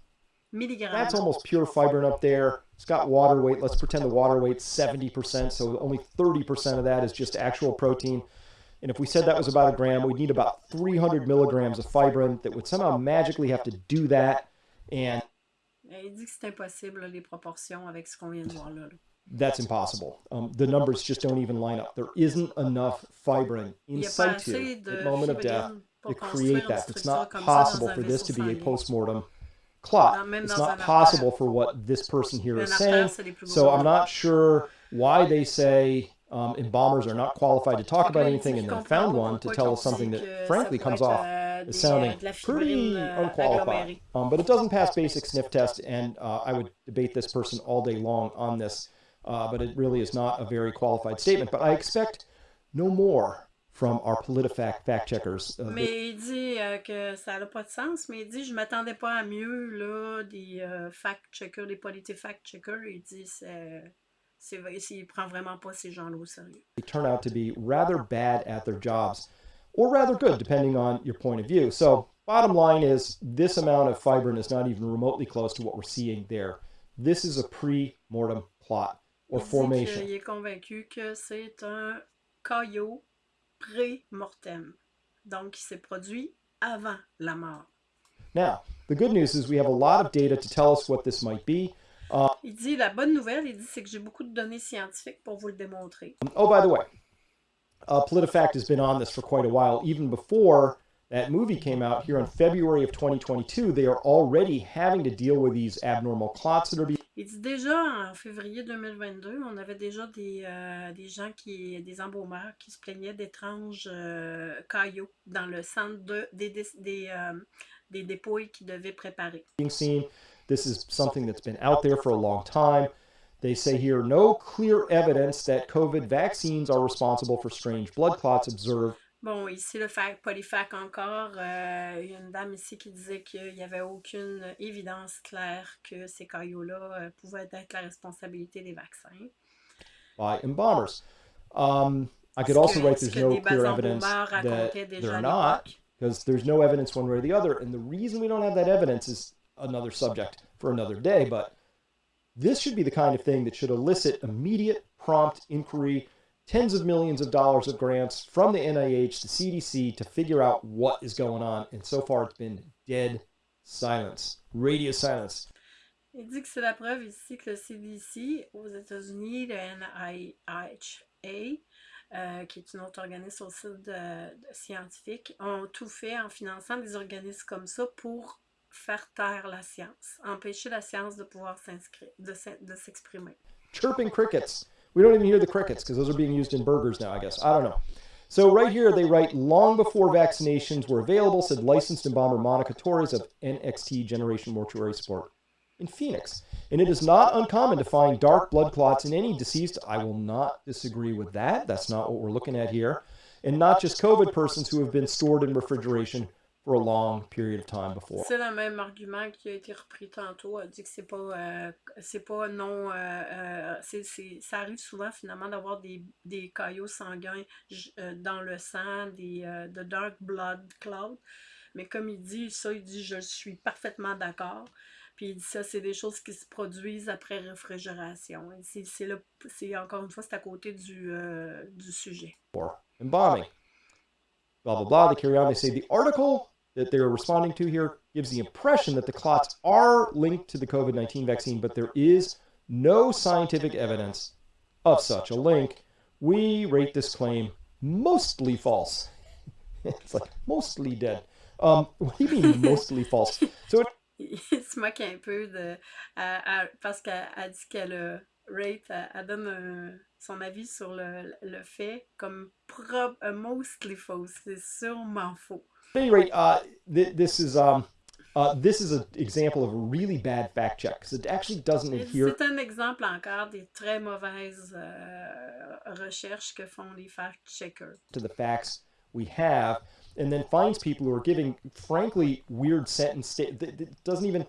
Milligrams. That's almost pure fibrin up there. It's got water weight. Let's pretend the water weight's 70%, so only 30% of that is just actual protein. And if we said that was about a gram, we'd need about 300 milligrams of fibrin that would somehow magically have to do that. And il dit que c'est impossible les proportions avec ce qu'on vient de voir là. That's impossible. Um, the numbers just don't even line up. There isn't enough fibrin in situ at the moment of death to create that. It's not possible for this to be a postmortem clot. It's not possible for what this person here is saying. So I'm not sure why they say um, embalmers are not qualified to talk about anything and then found one to tell us something that frankly comes off as sounding pretty unqualified. Um, but it doesn't pass basic sniff test, and uh, I would debate this person all day long on this. Uh, but it really is not a very qualified statement. But I expect no more from our PolitiFact fact checkers. Uh, mais il dit euh, que ça n'a pas de sens, mais il dit je m'attendais pas à mieux là des euh, fact checkers, des PolitiFact checkers. Il dit c'est c'est il prend vraiment pas ces gens-là au sérieux. They turn out to be rather bad at their jobs, or rather good, depending on your point of view. So bottom line is this amount of fibrin is not even remotely close to what we're seeing there. This is a pre-mortem clot or il formation. il est convaincu que c'est un caillot pré-mortem. Donc, il s'est produit avant la mort. Now, the good news is we have a lot of data to tell us what this might be. Uh, il dit, la bonne nouvelle, il dit, c'est que j'ai beaucoup de données scientifiques pour vous le démontrer. Oh, by the way, uh, PolitiFact has been on this for quite a while. Even before that movie came out here in February of 2022, they are already having to deal with these abnormal clots that are being Il dit déjà en février 2022, on avait déjà des, euh, des gens qui, des embaumeurs qui se plaignaient d'étranges euh, caillots dans le centre de, des, des, des, euh, des dépouilles qu'ils devaient préparer. Being seen, this is something that's been out there for a long time. They say here no clear evidence that COVID vaccines are responsible for strange blood clots observed. Bon, ici, le fac, Polyfac encore, euh, il y a une dame ici qui disait qu'il n'y avait aucune évidence claire que ces caillots-là euh, pouvaient être la responsabilité des vaccins. By embalmers. Um, I could also write there's no clear evidence that they're not, because there's no evidence one way or the other. And the reason we don't have that evidence is another subject for another day, but this should be the kind of thing that should elicit immediate, prompt inquiry, tens of millions of dollars of grants from the NIH to CDC to figure out what is going on. And so far, it's been dead silence, radio silence. Il dit que c'est la preuve ici que le CDC aux États-Unis, le NIHA, euh, qui est une autre organisme aussi de, de scientifique, ont tout fait en finançant des organismes comme ça pour faire taire la science, empêcher la science de pouvoir de s'exprimer. Chirping crickets. We don't even hear the crickets because those are being used in burgers now, I guess. I don't know. So right here, they write, long before vaccinations were available, said licensed embalmer Monica Torres of NXT Generation Mortuary Support in Phoenix. And it is not uncommon to find dark blood clots in any deceased. I will not disagree with that. That's not what we're looking at here. And not just COVID persons who have been stored in refrigeration for a long period of time before. C'est le même argument qui a été repris tantôt. Elle dit que c'est pas, euh, c'est pas non. Euh, euh, c'est, c'est, ça arrive souvent finalement d'avoir des, des caillots sanguins dans le sang, des de dark blood cloud. Mais comme il dit ça, il dit je suis parfaitement d'accord. Puis il dit ça, c'est des choses qui se produisent après réfrigération. C'est, c'est, le, c'est encore une fois, c'est à côté du, du sujet. Embalming. Blah, blah, blah. They carry on. They say the article that they're responding to here gives the impression that the clots are linked to the COVID 19 vaccine, but there is no scientific evidence of such a link. We rate this claim mostly false. it's like mostly dead. Um, what do you mean mostly false? So it, il se moque un peu de. Euh, euh, parce qu'elle dit qu'elle rate, elle, donne un, son avis sur le, le fait comme prob, uh, mostly false. C'est sûrement faux. At any rate, uh, th this is um, uh, this is an example of a really bad fact check because it actually doesn't adhere. C'est un exemple encore des très mauvaises euh, recherches que font les fact checkers. To the facts we have, and then finds people who are giving frankly weird sentence. It doesn't even.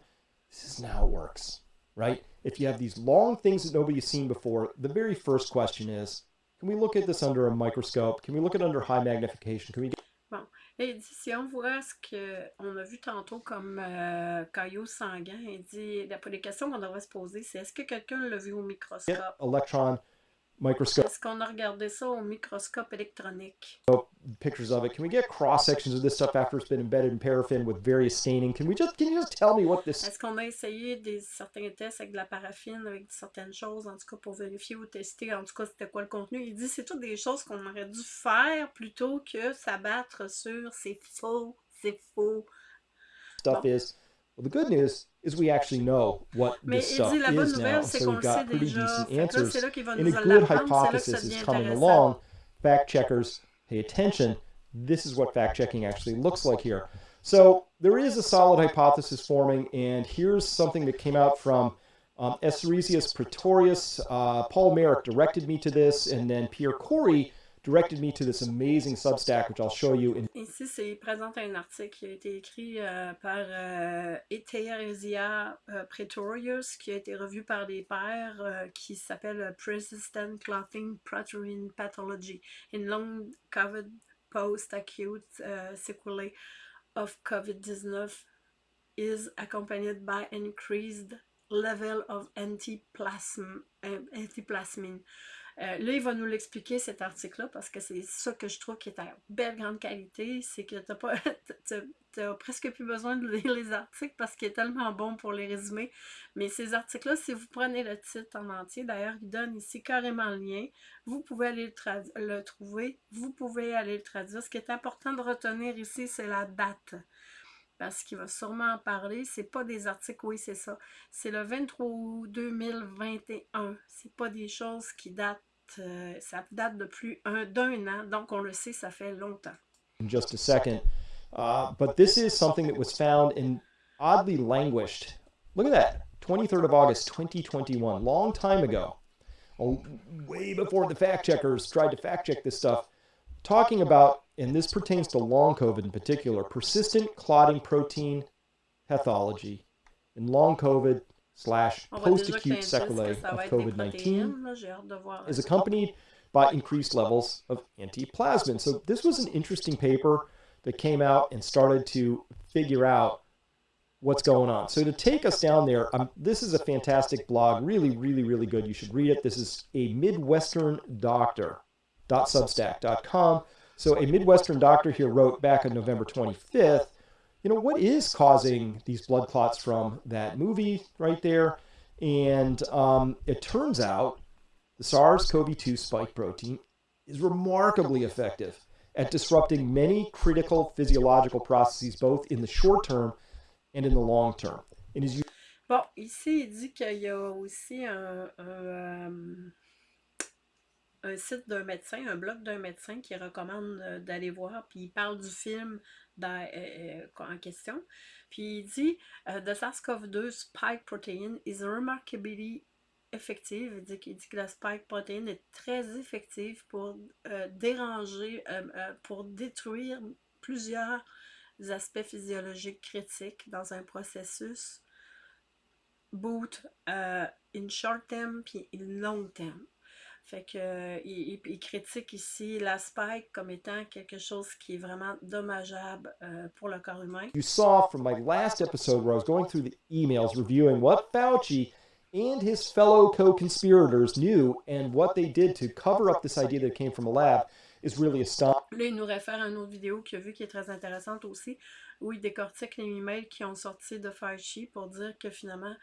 This is not how it works, right? If you have these long things that nobody's seen before, the very first question is, can we look at this under a microscope? Can we look at it under high magnification? Can we get Et il dit, si on voit ce qu'on a vu tantôt comme euh, caillou sanguin, il dit, les questions qu'on devrait se poser, c'est est-ce que quelqu'un l'a vu au microscope? Electron microscope. Est-ce qu'on a regardé ça au microscope électronique? Pictures of it. Can we get cross sections of this stuff after it's been embedded in paraffin with various staining? Can we just can you just tell me what this? Est-ce qu'on a essayé des certains tests avec de la paraffine, avec certaines choses, en tout cas pour vérifier ou tester, en tout cas c'était quoi le contenu? Il dit c'est toutes des choses qu'on aurait dû faire plutôt que s'abattre sur c'est faux, c'est faux. Stuff bon. is. Well, the good news is we actually know what this stuff is now. So we've got pretty decent answers. And a good hypothesis is coming along. Fact checkers, pay attention. This is what fact checking actually looks like here. So there is a solid hypothesis forming, and here's something that came out from um, Pretorius. Uh, Paul Marik directed me to this, and then Pierre Kory directed me to this amazing Substack, which I'll show you. In... Ici, c'est présente un article qui a été écrit euh, par euh, Etheresia euh, Pretorius, qui a été revu par des pairs, euh, qui s'appelle Persistent Clotting Protein Pathology in Long COVID Post-Acute uh, Sequelae of COVID-19 is accompanied by increased level of antiplasm, antiplasmin. Euh, là, il va nous l'expliquer, cet article-là, parce que c'est ça que je trouve qui est à belle grande qualité, c'est que tu pas t'as presque plus besoin de lire les articles parce qu'il est tellement bon pour les résumer. Mais ces articles-là, si vous prenez le titre en entier, d'ailleurs, il donne ici carrément le lien, vous pouvez aller le, le trouver, vous pouvez aller le traduire. Ce qui est important de retenir ici, c'est la date parce qu'il va sûrement en parler. C'est pas des articles, oui, c'est ça. C'est le 23 août 2021. C'est pas des choses qui datent euh, ça date de plus d'un an, donc on le sait, ça fait longtemps. In just a second. Uh, but this is something that was found in oddly languished. Look at that. 23rd of August, 2021, long time ago, way before the fact checkers tried to fact check this stuff, talking about, and this pertains to long COVID in particular, persistent clotting protein pathology in long COVID slash post-acute sequelae of COVID-19 is accompanied by increased levels of antiplasmin. So this was an interesting paper that came out and started to figure out what's going on. So to take us down there, um, this is a fantastic blog, really, really, really good. You should read it. This is a Midwestern doctor, .substack.com. So a Midwestern doctor here wrote back on November 25th, you know, what is causing these blood clots from that movie right there? And um, it turns out the SARS-CoV-2 spike protein is remarkably effective at disrupting many critical physiological processes, both in the short term and in the long term. And as you... Bon, ici, il dit qu'il y a aussi un, un, euh, un site d'un médecin, un blog d'un médecin qui recommande euh, d'aller voir, puis il parle du film dans, euh, en question. Puis il dit The SARS-CoV-2 spike protein is remarkably effective. Il dit, que la spike protein est très effective pour euh, déranger, euh, euh, pour détruire plusieurs aspects physiologiques critiques dans un processus boot euh, in short term puis in long term. Fait que il, il, critique ici la spike comme étant quelque chose qui est vraiment dommageable euh, pour le corps humain. You saw from my last episode where I was going through the emails reviewing what Fauci and his fellow co-conspirators knew and what they did to cover up this idea that came from a lab is really astonishing. Là, il nous réfère à une autre vidéo qu'il a vue qui est très intéressante aussi, où il décortique les emails qui ont sorti de Fauci pour dire que finalement,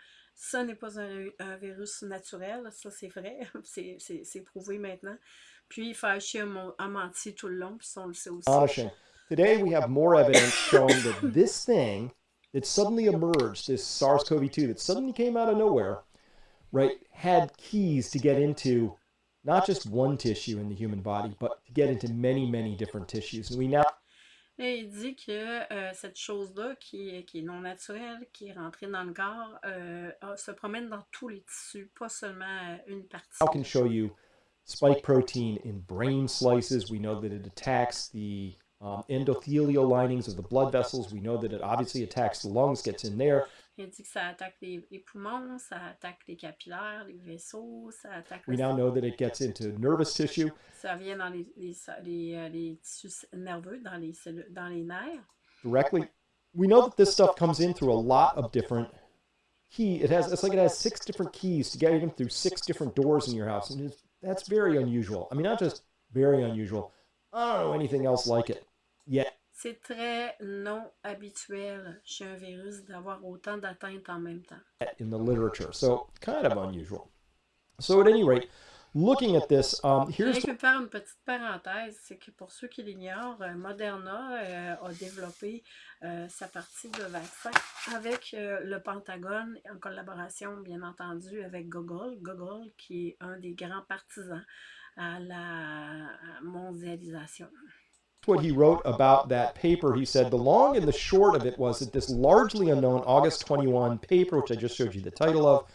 n'est pas un, un, virus naturel. Ça, c'est vrai. C'est prouvé maintenant. Puis Fauci a, a, menti tout le long, puis on le sait aussi. Ah, Astonishing. Today, we have more evidence showing that this thing that suddenly emerged, this SARS-CoV-2 that suddenly came out of nowhere, right, had keys to get into not just one tissue in the human body, but to get into many, many different tissues. And we now Et il dit que euh, cette chose-là, qui, qui, est non naturelle, qui est rentrée dans le corps, euh, se promène dans tous les tissus, pas seulement euh, une partie. I can show you spike protein in brain slices? We know that it attacks the um, endothelial linings of the blood vessels. We know that it obviously attacks the lungs, gets in there. Il dit que ça attaque les, les, poumons, ça attaque les capillaires, les vaisseaux, ça attaque... We now know that it gets into nervous tissue. Ça vient dans les, les, les, euh, les tissus nerveux, dans les, cellules, dans les nerfs. Directly. We know that this stuff comes in through a lot of different key. It has, it's like it has six different keys to get in through six different doors in your house. And that's very unusual. I mean, not just very unusual. I don't know anything else like it yet. C'est très non habituel chez un virus d'avoir autant d'atteintes en même temps. In the literature, so kind of unusual. So at any rate, looking at this, um, here's... Je vais faire une petite parenthèse, c'est que pour ceux qui l'ignorent, euh, Moderna euh, a développé euh, sa partie de vaccin avec euh, le Pentagone, en collaboration bien entendu avec Google, Google qui est un des grands partisans à la mondialisation. What he wrote about that paper. He said the long and the short of it was that this largely unknown August 21 paper, which I just showed you the title of,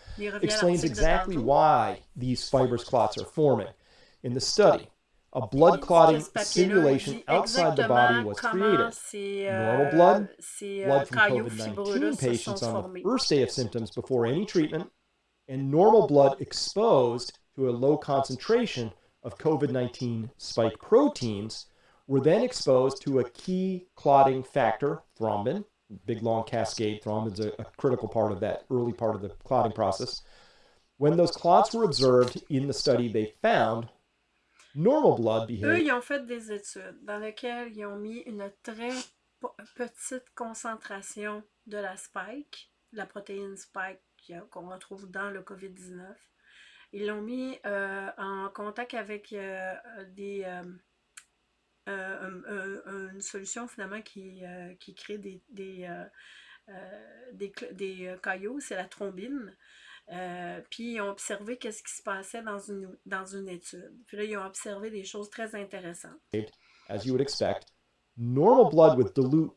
explains exactly why these fibrous clots are forming. In the study, a blood clotting simulation outside the body was created. Normal blood, blood from COVID-19 patients on the first day of symptoms before any treatment, and normal blood exposed to a low concentration of COVID-19 spike proteins were then exposed to a key clotting factor, thrombin, big long cascade. Thrombin is a, a, critical part of that early part of the clotting process. When those clots were observed in the study, they found normal blood behavior. Eux, ils ont fait des études dans lesquelles ils ont mis une très petite concentration de la spike, la protéine spike qu'on retrouve dans le COVID-19. Ils l'ont mis euh, en contact avec euh, des... Euh, euh, une solution finalement qui, euh, qui crée des, des, euh, des, des caillots, c'est la thrombine. puis ils ont observé qu'est-ce qui se passait dans une, dans une étude. Puis là, ils ont observé des choses très intéressantes. As you would expect, normal blood with dilute,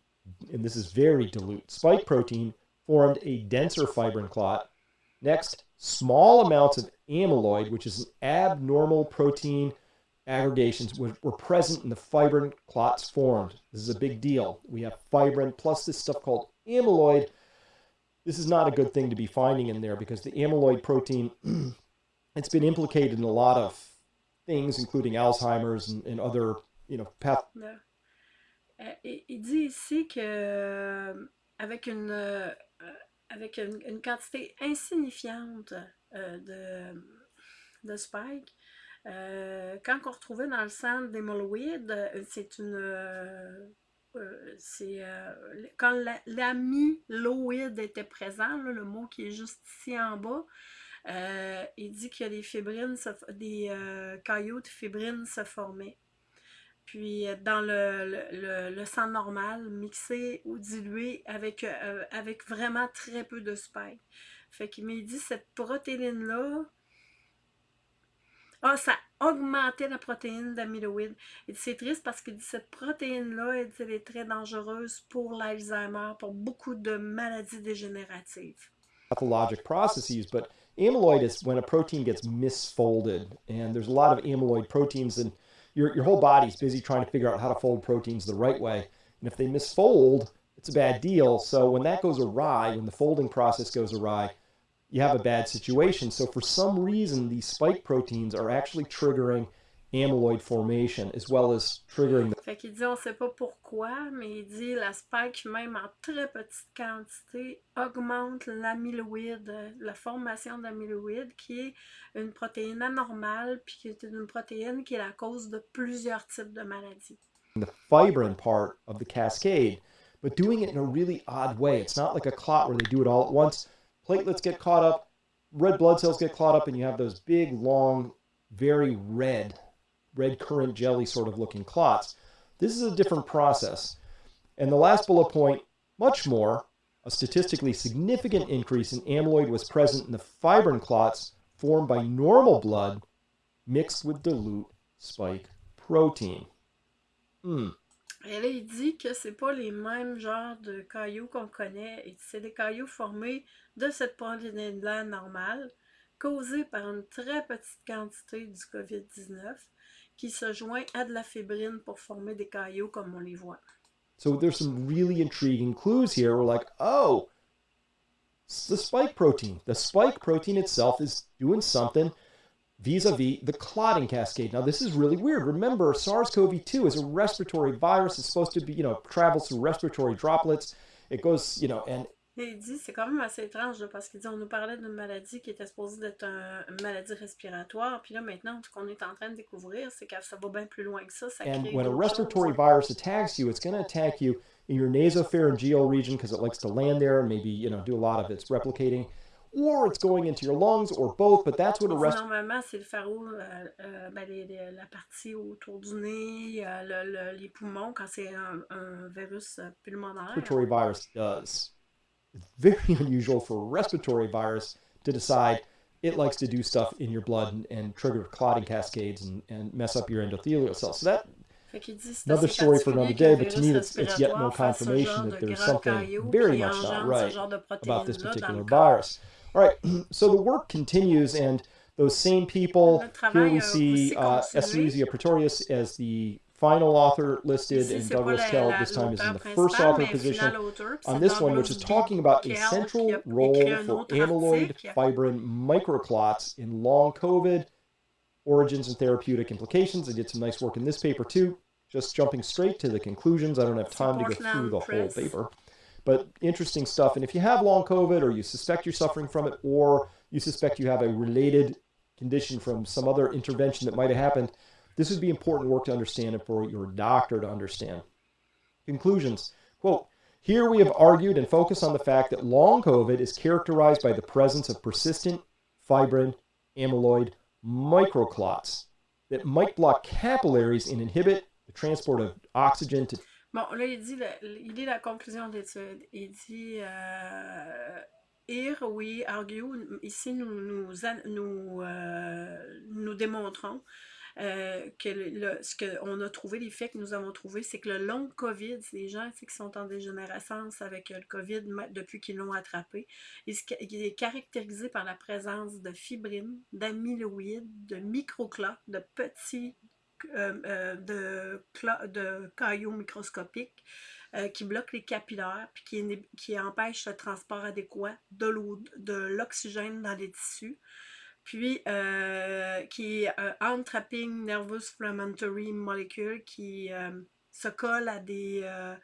and this is very dilute, spike protein formed a denser fibrin clot Next, small amounts of amyloid, which is an abnormal protein aggregations, were, were present in the fibrin clots formed. This is a big deal. We have fibrin plus this stuff called amyloid. This is not a good thing to be finding in there because the amyloid protein, it's been implicated in a lot of things, including Alzheimer's and, and other, you know, path. Il dit ici que avec une euh, avec une, une, quantité insignifiante euh, de, de spike, euh, quand on retrouvait dans le sang d'hémorroïdes, euh, c'est une. Euh, c'est quand l'amyloïde était présent, le mot qui est juste ici en bas, il dit qu'il y a des fibrines, des caillots de fibrines se formaient. Puis dans le, le, le, sang normal, mixé ou dilué avec, avec vraiment très peu de spike. Fait qu'il m'a dit cette protéine-là, ah, ça augmentait la protéine d'amyloïde. Et c'est triste parce que cette protéine-là, elle, est très dangereuse pour l'Alzheimer, pour beaucoup de maladies dégénératives. Pathologic processes, but amyloid is when a protein gets misfolded, and there's a lot of amyloid proteins, and your, your whole body's busy trying to figure out how to fold proteins the right way. And if they misfold, it's a bad deal. So when that goes awry, when the folding process goes awry, you have a bad situation. So for some reason, these spike proteins are actually triggering amyloid formation as well as triggering the... Fait qu'il dit, on sait pas pourquoi, mais il dit la spike, même en très petite quantité, augmente l'amyloïde, la formation d'amyloïde, qui est une protéine anormale, puis qui est une protéine qui est la cause de plusieurs types de maladies. The fibrin part of the cascade, but doing it in a really odd way. It's not like a clot where they do it all at once. Platelets get caught up, red blood cells get caught up, and you have those big, long, very red, red currant jelly sort of looking clots. This is a different process. And the last bullet point, much more, a statistically significant increase in amyloid was present in the fibrin clots formed by normal blood mixed with dilute spike protein. Hmm. Et là, il dit que c'est pas les mêmes genres de cailloux qu'on connaît. C'est des cailloux formés de cette protéine-là normale, causée par une très petite quantité du COVID-19, qui se joint à de la fibrine pour former des cailloux comme on les voit. So there's some really intriguing clues here. We're like, oh, the spike protein. The spike protein itself is doing something vis-a-vis the clotting cascade. Now, this is really weird. Remember, SARS-CoV-2 is a respiratory virus. It's supposed to be, you know, travels through respiratory droplets. It goes, you know, and il dit, c'est quand même assez étrange, parce qu'il dit, on nous parlait d'une maladie qui était supposée d'être un, une maladie respiratoire, puis là, maintenant, ce qu'on est en train de découvrir, c'est que ça va bien plus loin que ça. ça and when a respiratory virus attacks you, it's going to attack you in your nasopharyngeal region because it likes to land there and maybe, you know, do a lot of its replicating. Or it's going into your lungs, or both, but that's what a rest... Normalement, c'est le pharo, euh, euh, ben, les, les, la partie autour du nez, euh, le, le, les poumons, quand c'est un, un, virus pulmonaire. Respiratory virus does. It's very unusual for a respiratory virus to decide it likes to do stuff in your blood and, and trigger clotting cascades and, and mess up your endothelial cells. So that another story for another day, but to me it's, it's yet more confirmation that there's something very much not right about this particular virus. All right, so the work continues, and those same people, here we see uh, Pretorius as the final author listed, and Douglas Kell this time is in the first author position on this one, which is talking about a central role for amyloid fibrin microclots in long COVID, origins and therapeutic implications. I did some nice work in this paper too. Just jumping straight to the conclusions. I don't have time to go through the whole paper. But interesting stuff. And if you have long COVID or you suspect you're suffering from it or you suspect you have a related condition from some other intervention that might have happened, this would be important work to understand and for your doctor to understand. Conclusions. Quote, here we have argued and focused on the fact that long COVID is characterized by the presence of persistent fibrin amyloid microclots that might block capillaries and inhibit the transport of oxygen to Bon, là, il dit, il la conclusion d'étude. Il dit, euh, here we argue, ici nous, nous, nous, euh, nous démontrons euh, que le, ce qu'on a trouvé, l'effet que nous avons trouvé, c'est que le long COVID, des gens qui sont en dégénérescence avec le COVID depuis qu'ils l'ont attrapé, il, est caractérisé par la présence de fibrines, d'amyloïdes, de microclots, de petits de, de caillots microscopiques qui bloquent les capillaires puis qui, qui empêchent le transport adéquat de l'oxygène dans les tissus. Puis euh, qui est un untrapping nervous inflammatory molecule qui euh, se colle à des euh,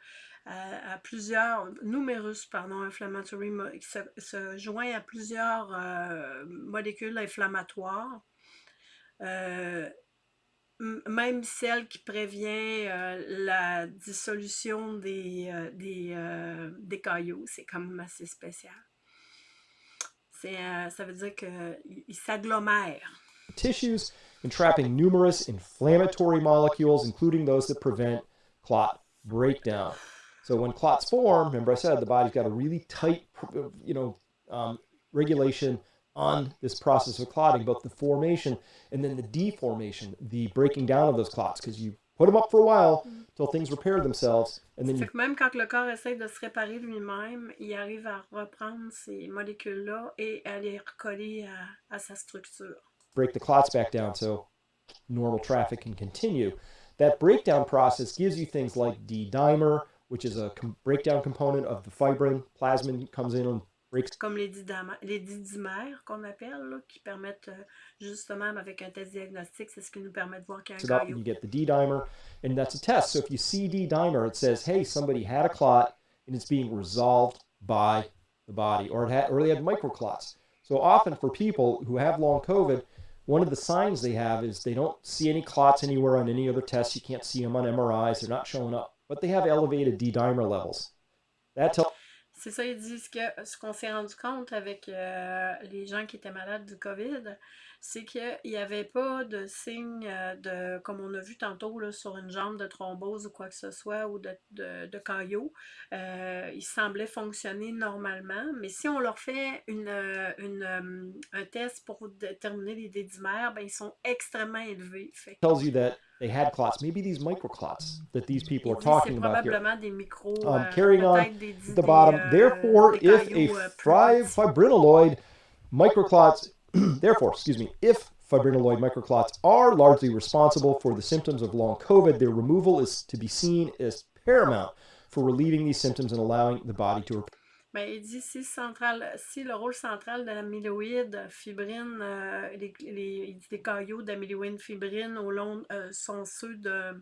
à, plusieurs numerous pardon inflammatory qui se, joint à plusieurs molécules inflammatoires même celle qui prévient la dissolution des, des, des cailloux, c'est quand même assez spécial. Euh, ça veut dire qu'il s'agglomère. Tissues entrapping numerous inflammatory molecules, including those that prevent clot breakdown. So when clots form, remember I said the body's got a really tight, you know, um, regulation on this process of clotting, both the formation and then the deformation, the breaking down of those clots, because you put them up for a while mm-hmm. till things repair themselves. And then you... que même quand le corps essaie de se réparer lui-même, il arrive à reprendre ces molécules-là et à les recoller à, à sa structure. Break the clots back down so normal traffic can continue. That breakdown process gives you things like D-dimer, which is a com breakdown component of the fibrin. Plasmin comes in and Comme les, les didymères qu'on appelle, là, qui permettent euh, justement, avec un test diagnostique, c'est ce qui nous permet de voir qu'il y a un caillot. You get the D-dimer, and that's a test. So if you see D-dimer, it says, hey, somebody had a clot, and it's being resolved by the body, or, it had, or they had microclots. So often for people who have long COVID, one of the signs they have is they don't see any clots anywhere on any other tests. You can't see them on MRIs. They're not showing up. But they have elevated D-dimer levels. That tells C'est ça, ils disent que ce qu'on s'est rendu compte avec euh, les gens qui étaient malades du COVID, c'est qu'il n'y avait pas de signe euh, de, comme on a vu tantôt là, sur une jambe de thrombose ou quoi que ce soit, ou de, de, caillot. Euh, ils semblaient fonctionner normalement, mais si on leur fait une, une un test pour déterminer les dédimères, ben, ils sont extrêmement élevés. They had clots, maybe these microclots that these people are talking about here. Um, euh, carrying on at the bottom. Euh, therefore, if a euh, fibrinoid microclots, therefore, excuse me, if fibrinoid microclots are largely responsible for the symptoms of long COVID, their removal is to be seen as paramount for relieving these symptoms and allowing the body to Ben, il dit si, central, si le rôle central de l'amyloïde fibrine, euh, les, les, les, caillots d'amyloïde fibrine au long euh, sont ceux de,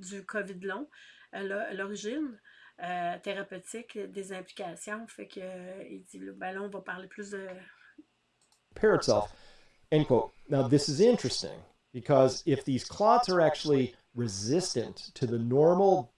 du COVID long, à l'origine euh, thérapeutique des implications. Fait que il dit ben là, on va parler plus de. Repair itself. End quote. Now this is interesting because if these clots are actually resistant to the normal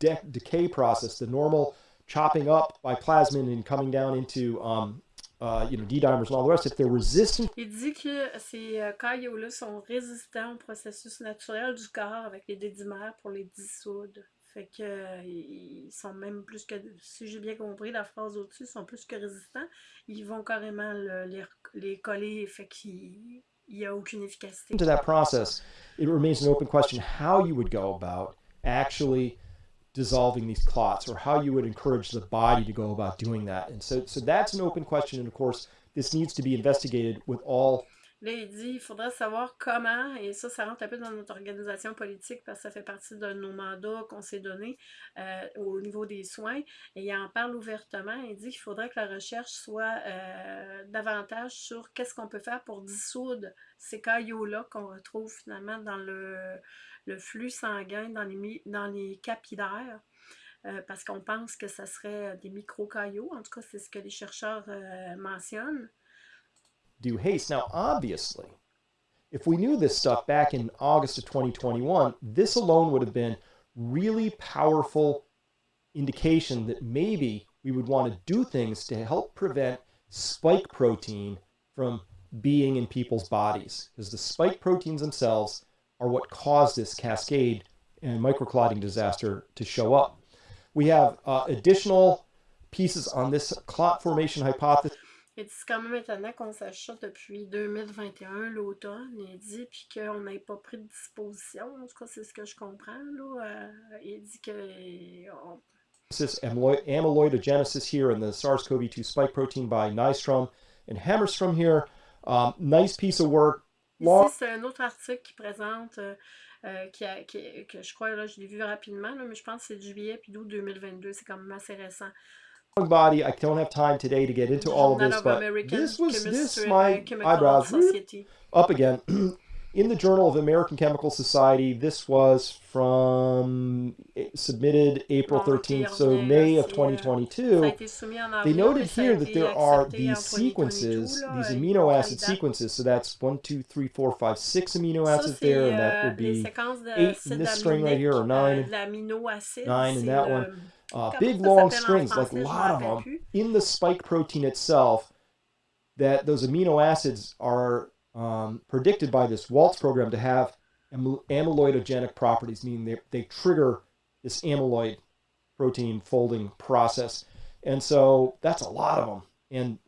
de decay process, the normal chopping up by plasmin and coming down into um, uh, you know, D-dimers and all the rest, if they're resistant... Il dit que ces euh, caillots-là sont résistants au processus naturel du corps avec les dédimères pour les dissoudre. Fait que euh, ils sont même plus que, si j'ai bien compris la phrase au-dessus, sont plus que résistants. Ils vont carrément le, les, les coller, fait qu'il n'y a aucune efficacité. To that process, it remains an open question how you would go about actually dissolving these clots or how you would encourage the body to go about doing that. And so, so that's an open question. And of course, this needs to be investigated with all Là, il dit il faudrait savoir comment, et ça, ça rentre un peu dans notre organisation politique parce que ça fait partie de nos mandats qu'on s'est donnés euh, au niveau des soins. Et il en parle ouvertement. Il dit qu'il faudrait que la recherche soit euh, davantage sur qu'est-ce qu'on peut faire pour dissoudre ces caillots-là qu'on retrouve finalement dans le, le flux sanguin dans les, dans les capillaires. Euh, parce qu'on pense que serait euh, des micro-caillots. En tout cas, c'est ce que les chercheurs euh, mentionnent. Do haste. Now, obviously, if we knew this stuff back in August of 2021, this alone would have been really powerful indication that maybe we would want to do things to help prevent spike protein from being in people's bodies. Because the spike proteins themselves are what caused this cascade and microclotting disaster to show up. We have uh, additional pieces on this clot formation hypothesis. c'est quand même étonnant qu'on sache ça depuis 2021, l'automne, il dit, puis qu'on n'ait pas pris de disposition. En tout cas, c'est ce que je comprends. Là. Euh, il dit que. On... Amyloidogenesis here in the SARS-CoV-2 spike protein by Nystrom and Hammarstrom here. Um, nice piece of work. Ici, c'est un autre article qui présente, euh, euh, qui, a, qui, que je crois, là, je l'ai vu rapidement, là, mais je pense que c'est juillet puis d'août 2022. C'est quand même assez récent. body. I don't have time today to get into all of this, but this was this my eyebrows up again. In the Journal of American Chemical Society, this was from eh, submitted April 13th, so May of 2022. They noted here that there are these sequences, these amino acid sequences. So that's one, two, three, four, five, six amino acids there, and that would be eight in this string right here, or nine, nine in that one. Uh, big long strings, like a lot of them, in the spike protein itself, that those amino acids are um, predicted by this Waltz program to have amyloidogenic properties, meaning they, they trigger this amyloid protein folding process. And so that's a lot of them. And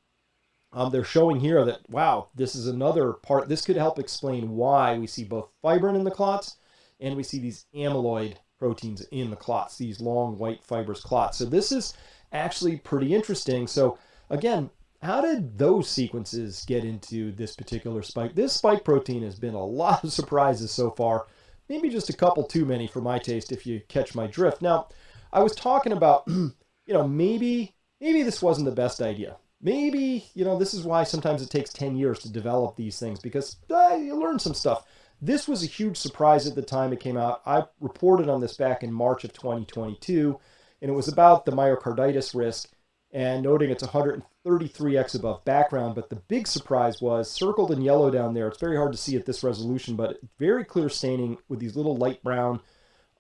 um, they're showing here that, wow, this is another part. This could help explain why we see both fibrin in the clots and we see these amyloid proteins in the clots, these long white fibrous clots. So this is actually pretty interesting. So again, how did those sequences get into this particular spike? This spike protein has been a lot of surprises so far. Maybe just a couple too many for my taste if you catch my drift. Now, I was talking about, you know, maybe maybe this wasn't the best idea. Maybe, you know, this is why sometimes it takes 10 years to develop these things because uh, you learn some stuff. This was a huge surprise at the time it came out. I reported on this back in March of 2022, and it was about the myocarditis risk and noting it's 133x above background. But the big surprise was circled in yellow down there. It's very hard to see at this resolution, but very clear staining with these little light brown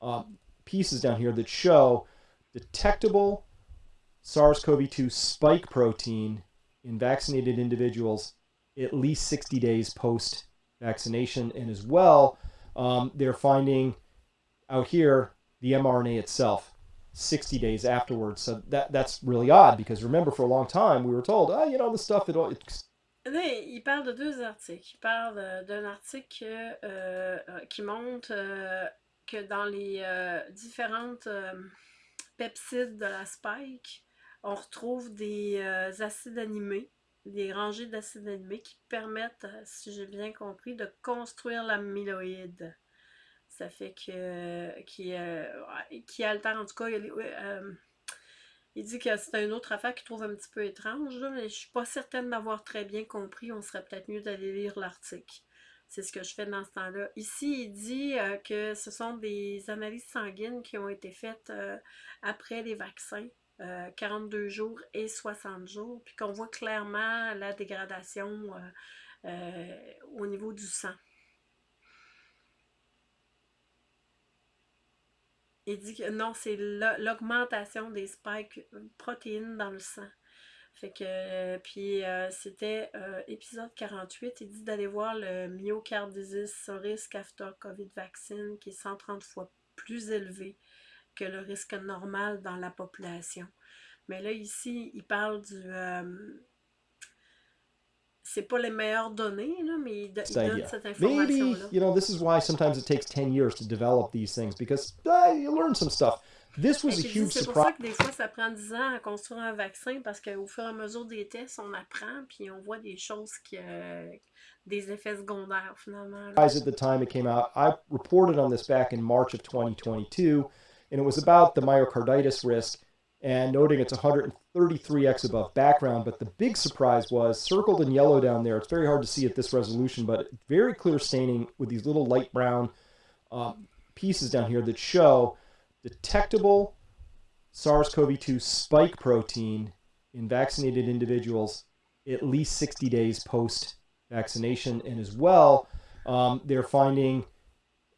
uh, pieces down here that show detectable SARS-CoV-2 spike protein in vaccinated individuals at least 60 days post vaccination. And as well, um, they're finding out here the mRNA itself 60 days afterwards. So that that's really odd because remember, for a long time, we were told, ah, you know, the stuff, it, it il parle de deux articles. Il parle d'un article euh, euh, qui montre euh, que dans les euh, différentes euh, peptides de la spike, on retrouve des euh, acides animés des rangées d'acides animés qui permettent, si j'ai bien compris, de construire l'amyloïde. Ça fait que qui, euh, qui altère, en tout cas, il, euh, il dit que c'est une autre affaire qu'il trouve un petit peu étrange, mais je suis pas certaine d'avoir très bien compris. On serait peut-être mieux d'aller lire l'article. C'est ce que je fais dans ce temps-là. Ici, il dit euh, que ce sont des analyses sanguines qui ont été faites après les vaccins. 42 euh, jours et 60 jours, puis qu'on voit clairement la dégradation euh, euh, au niveau du sang. Il dit que non, c'est l'augmentation des spikes protéines dans le sang. Fait que, puis c'était épisode 48, il dit d'aller voir le myocarditis disease risk after COVID vaccine qui est 130 fois plus élevé que le risque normal dans la population. Mais là, ici, il parle du... C'est pas les meilleures données, là, mais il, il donne cette information-là. Maybe, you know, this is why sometimes it takes 10 years to develop these things, because uh, you learn some stuff. This was a huge surprise. C'est pour ça que des fois, ça prend 10 ans à construire un vaccin, parce qu'au fur et à mesure des tests, on apprend, puis on voit des choses qui... Euh, des effets secondaires, finalement. At the time it came out, I reported on this back in March of 2022, and it was about the myocarditis risk and noting it's 133x above background. But the big surprise was circled in yellow down there. It's very hard to see at this resolution, but very clear staining with these little light brown um, pieces down here that show detectable SARS-CoV-2 spike protein in vaccinated individuals at least 60 days post vaccination. And as well, um, they're finding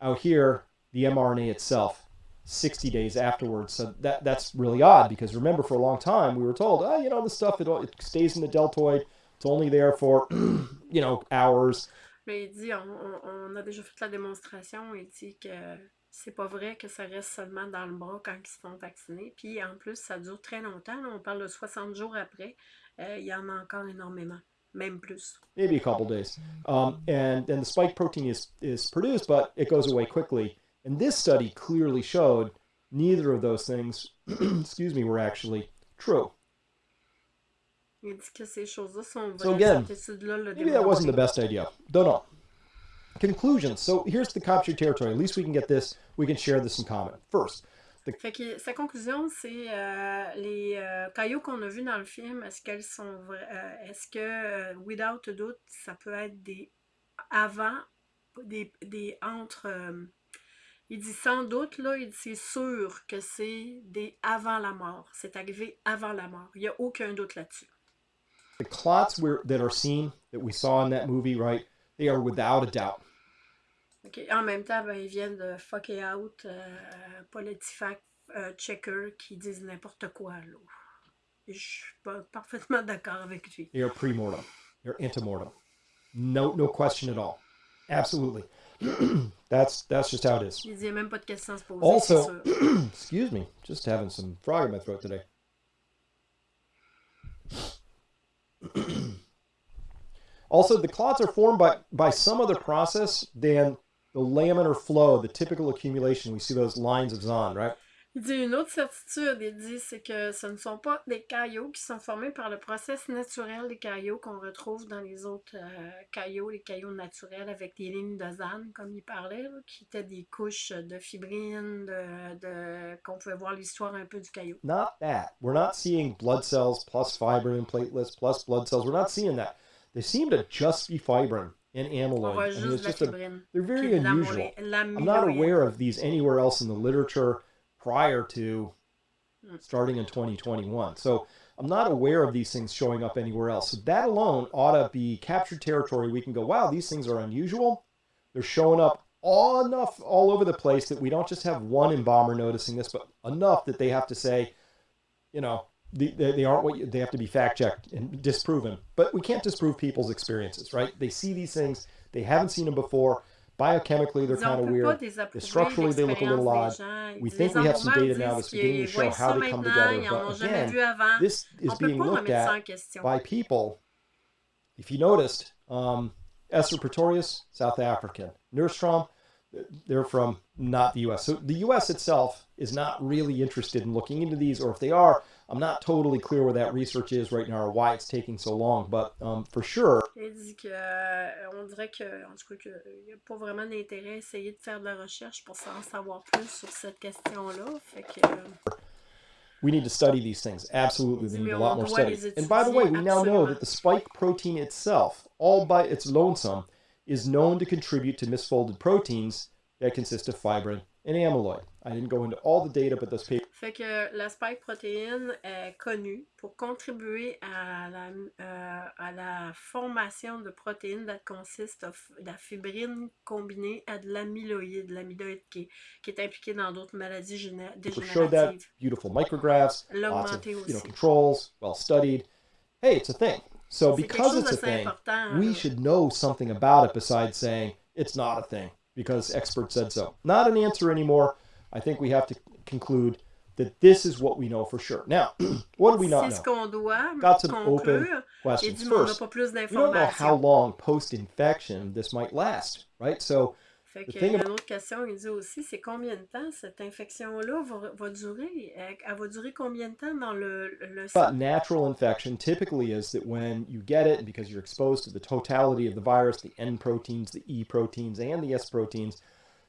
out here the mRNA itself 60 days afterwards. So that that's really odd because remember, for a long time we were told, oh, you know, the stuff it, it stays in the deltoid. It's only there for, you know, hours. Mais il dit, on, on, a déjà fait la démonstration. Il dit que c'est pas vrai que ça reste seulement dans le bras quand ils se font vacciner. Puis en plus, ça dure très longtemps. on parle de 60 jours après. Euh, il y en a encore énormément. Même plus. Maybe a couple days. Um, and then the spike protein is, is produced, but it goes away quickly. And this study clearly showed neither of those things, excuse me, were actually true. Il dit que ces choses-là sont vraies. So again, maybe that wasn't the best idea. Don't know. Conclusions. So here's the captured territory. At least we can get this. We can share this in common. First. The... Fait que sa conclusion, c'est euh, les euh, cailloux qu'on a vus dans le film, est-ce qu'elles sont vraies? Euh, est-ce que, euh, without a doubt, ça peut être des avant, des, des entre. Euh, Il dit sans doute, là, il dit c'est sûr que c'est des avant la mort. C'est arrivé avant la mort. Il n'y a aucun doute là-dessus. The clots were, that are seen, that we saw in that movie, right? They are without a doubt. Okay. En même temps, ben, ils viennent de fuck it out, euh, politifact euh, checker qui disent n'importe quoi. Là. Je suis pas parfaitement d'accord avec lui. They are pre-mortem. They're antemortem. No, no question at all. Absolutely. that's that's just how it is. Il dit même pas de questions se poser. Also, excuse me, just having some frog in my throat today. also, the clots are formed by, by some other process than the laminar flow, the typical accumulation. We see those lines of Zahn, right? Il dit une autre certitude, il dit, c'est que ce ne sont pas des caillots qui sont formés par le processus naturel des caillots qu'on retrouve dans les autres euh, caillots, les caillots naturels avec des lignes de Zahn, comme il parlait, là, qui étaient des couches de fibrine, de, de qu'on pouvait voir l'histoire un peu du caillou. Not that. We're not seeing blood cells plus fibrin and platelets plus blood cells. We're not seeing that. They seem to just be fibrin and amyloid. I mean, it's just a, they're very unusual. I'm not aware of these anywhere else in the literature prior to mm, starting in 2021. So I'm not aware of these things showing up anywhere else. So that alone ought to be captured territory. We can go, wow, these things are unusual. They're showing up all enough all over the place that we don't just have one embalmer noticing this, but enough that they have to say, you know, they, they aren't what you, they have to be fact checked and disproven. But we can't disprove people's experiences, right? They see these things, they haven't seen them before. Biochemically, they're kind of weird. Structurally, they look a little odd. We think we have some data now that's beginning to show how they come together. But again, this is being looked at by people. If you noticed, um, Esther Pretorius, South African. Nystrom, they're from not the U.S. So the U.S. itself is not really interested in looking into these, or if they are, I'm not totally clear where that research is right now or why it's taking so long, but um, for sure. Il dit que, euh, on dirait que, en tout cas, qu'il n'y a pas vraiment d'intérêt à essayer de faire de la recherche pour en savoir plus sur cette question-là. Fait que. We need to study these things. Absolutely, we need a lot more study. And by the way, we now know that the spike protein itself, all by its lonesome, is known to contribute to misfolded proteins that consist of fibrin and amyloid. I didn't go into all the data, but those papers. Fait que la spike protéine est connue pour contribuer à la, euh, à la formation de protéines that consist of la fibrine combinée à de l'amyloïde, l'amyloïde qui, qui est impliqué dans d'autres maladies dégénératives. Showed that beautiful micrographs, lots of you know, controls, well studied. Hey, it's a thing. So because it's a thing, we should know something about it besides saying it's not a thing because experts said so. Not an answer anymore. I think we have to conclude that this is what we know for sure. Now, what do we not know? Got some open questions. First, we don't know how long post-infection this might last, right? So Fait que, une euh, autre question, il dit aussi, c'est combien de temps cette infection-là va, va, durer? Elle va durer combien de temps dans le, le But natural infection typically is that when you get it, because you're exposed to the totality of the virus, the N proteins, the E proteins, and the S proteins,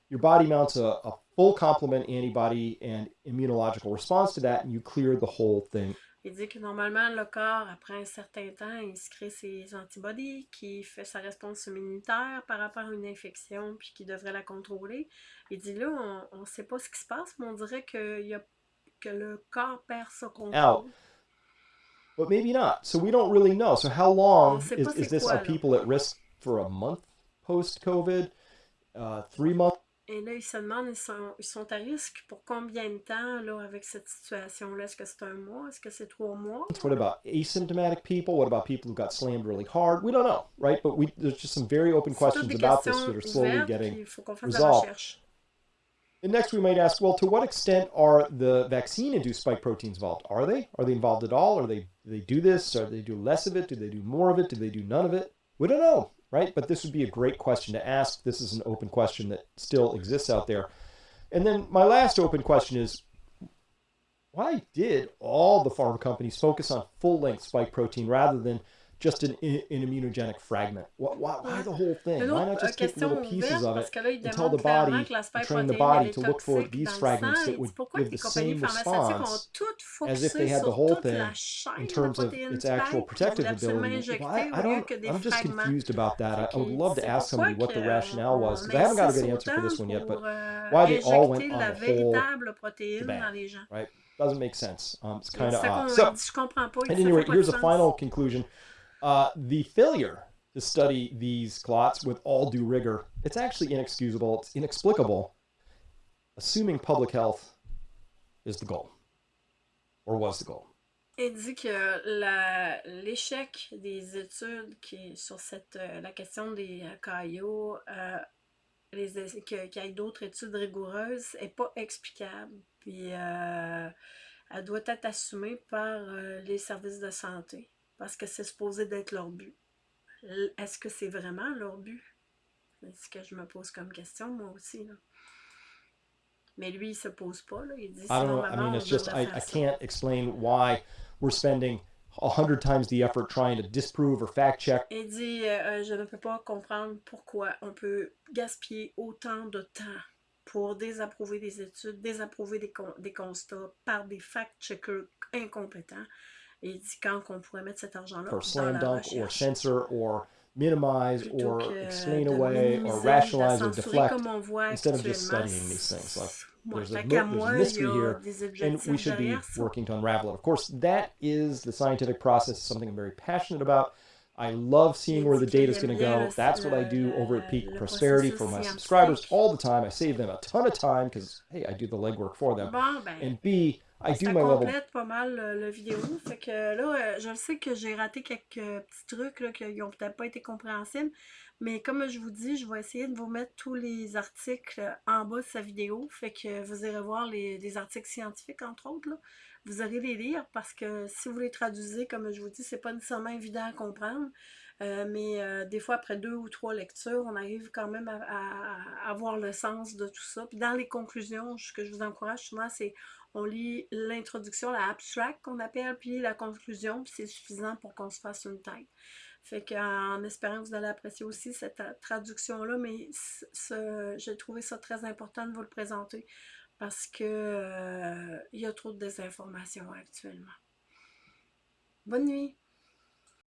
your body mounts a, a full complement antibody and immunological response to that, and you clear the whole thing Il dit que normalement, le corps, après un certain temps, il se crée ses antibodies, qui fait sa réponse immunitaire par rapport à une infection, puis qui devrait la contrôler. Il dit là, on ne sait pas ce qui se passe, mais on dirait que, y a, que le corps perd sa contrôle. Out. But maybe not. So we don't really know. So how long is, is this? Quoi, are people at risk for a month post-COVID? Uh, three months? Et là, ils se demandent, ils sont, ils sont à risque pour combien de temps là, avec cette situation-là? Est-ce que c'est un mois? Est-ce que c'est trois mois? What about asymptomatic people? What about people who got slammed really hard? We don't know, right? But we, there's just some very open questions about this that are slowly getting resolved. And next we might ask, well, to what extent are the vaccine-induced spike proteins involved? Are they? Are they involved at all? Are they, do they do this? Or do they do less of it? Do they do more of it? Do they do none of it? We don't know, right? But this would be a great question to ask. This is an open question that still exists out there. And then my last open question is, why did all the pharma companies focus on full-length spike protein rather than just an, an immunogenic fragment. Why, why, why, the whole thing? Why not just take little pieces of it and tell the body, train the body to look for these fragments that would give the same response as if they had the whole thing in terms of its actual protective ability? Why, I don't, I'm just confused about that. I, I would love to ask somebody what the rationale was because I haven't got a good answer for this one yet, but why they all went on the whole right? Doesn't make sense. Um, it's kind of odd. So, at any rate, here's a final conclusion. Uh, the failure to study these clots with all due rigor, it's actually inexcusable, it's inexplicable, assuming public health is the goal, or was the goal. Il dit que l'échec des études qui, sur cette, euh, la question des euh, caillots, euh, qu'il y ait d'autres études rigoureuses, n'est pas explicable. Puis euh, elle doit être assumée par euh, les services de santé parce que c'est supposé d'être leur but. Est-ce que c'est vraiment leur but? C'est ce que je me pose comme question, moi aussi. Là. Mais lui, il se pose pas. Là. Il dit, I don't know. I mean, it's just, I, I can't explain why we're spending a hundred times the effort trying to disprove or fact check. Il dit, euh, je ne peux pas comprendre pourquoi on peut gaspiller autant de temps pour désapprouver des études, désapprouver des, des constats par des fact-checkers incompétents. Il dit quand qu'on pourrait mettre cet argent-là For slam dunk or censor or minimize or explain away or rationalize or deflect instead of just studying these things. Like there's a, there's a mystery here and we should be working to unravel it. Of course, that is the scientific process, something I'm very passionate about. I love seeing where the data is going to go. That's what I do over at Peak Prosperity for my subscribers all the time. I save them a ton of time because, hey, I do the legwork for them. And B, I do my level. complète pas mal le, vidéo. Fait que là, euh, je sais que j'ai raté quelques petits trucs là, qui n'ont peut-être pas été compréhensibles. Mais comme je vous dis, je vais essayer de vous mettre tous les articles en bas de sa vidéo. Fait que vous irez voir les, les articles scientifiques, entre autres. Là vous aurez les lire parce que si vous les traduisez, comme je vous dis, c'est pas nécessairement évident à comprendre. Euh, mais euh, des fois, après deux ou trois lectures, on arrive quand même à, avoir le sens de tout ça. Puis dans les conclusions, ce que je vous encourage souvent, c'est on lit l'introduction, la abstract qu'on appelle, puis la conclusion, puis c'est suffisant pour qu'on se fasse une tête. Fait qu'en espérant que vous allez apprécier aussi cette traduction-là, mais j'ai trouvé ça très important de vous le présenter parce que euh, il y a trop de désinformation actuellement. Bonne nuit!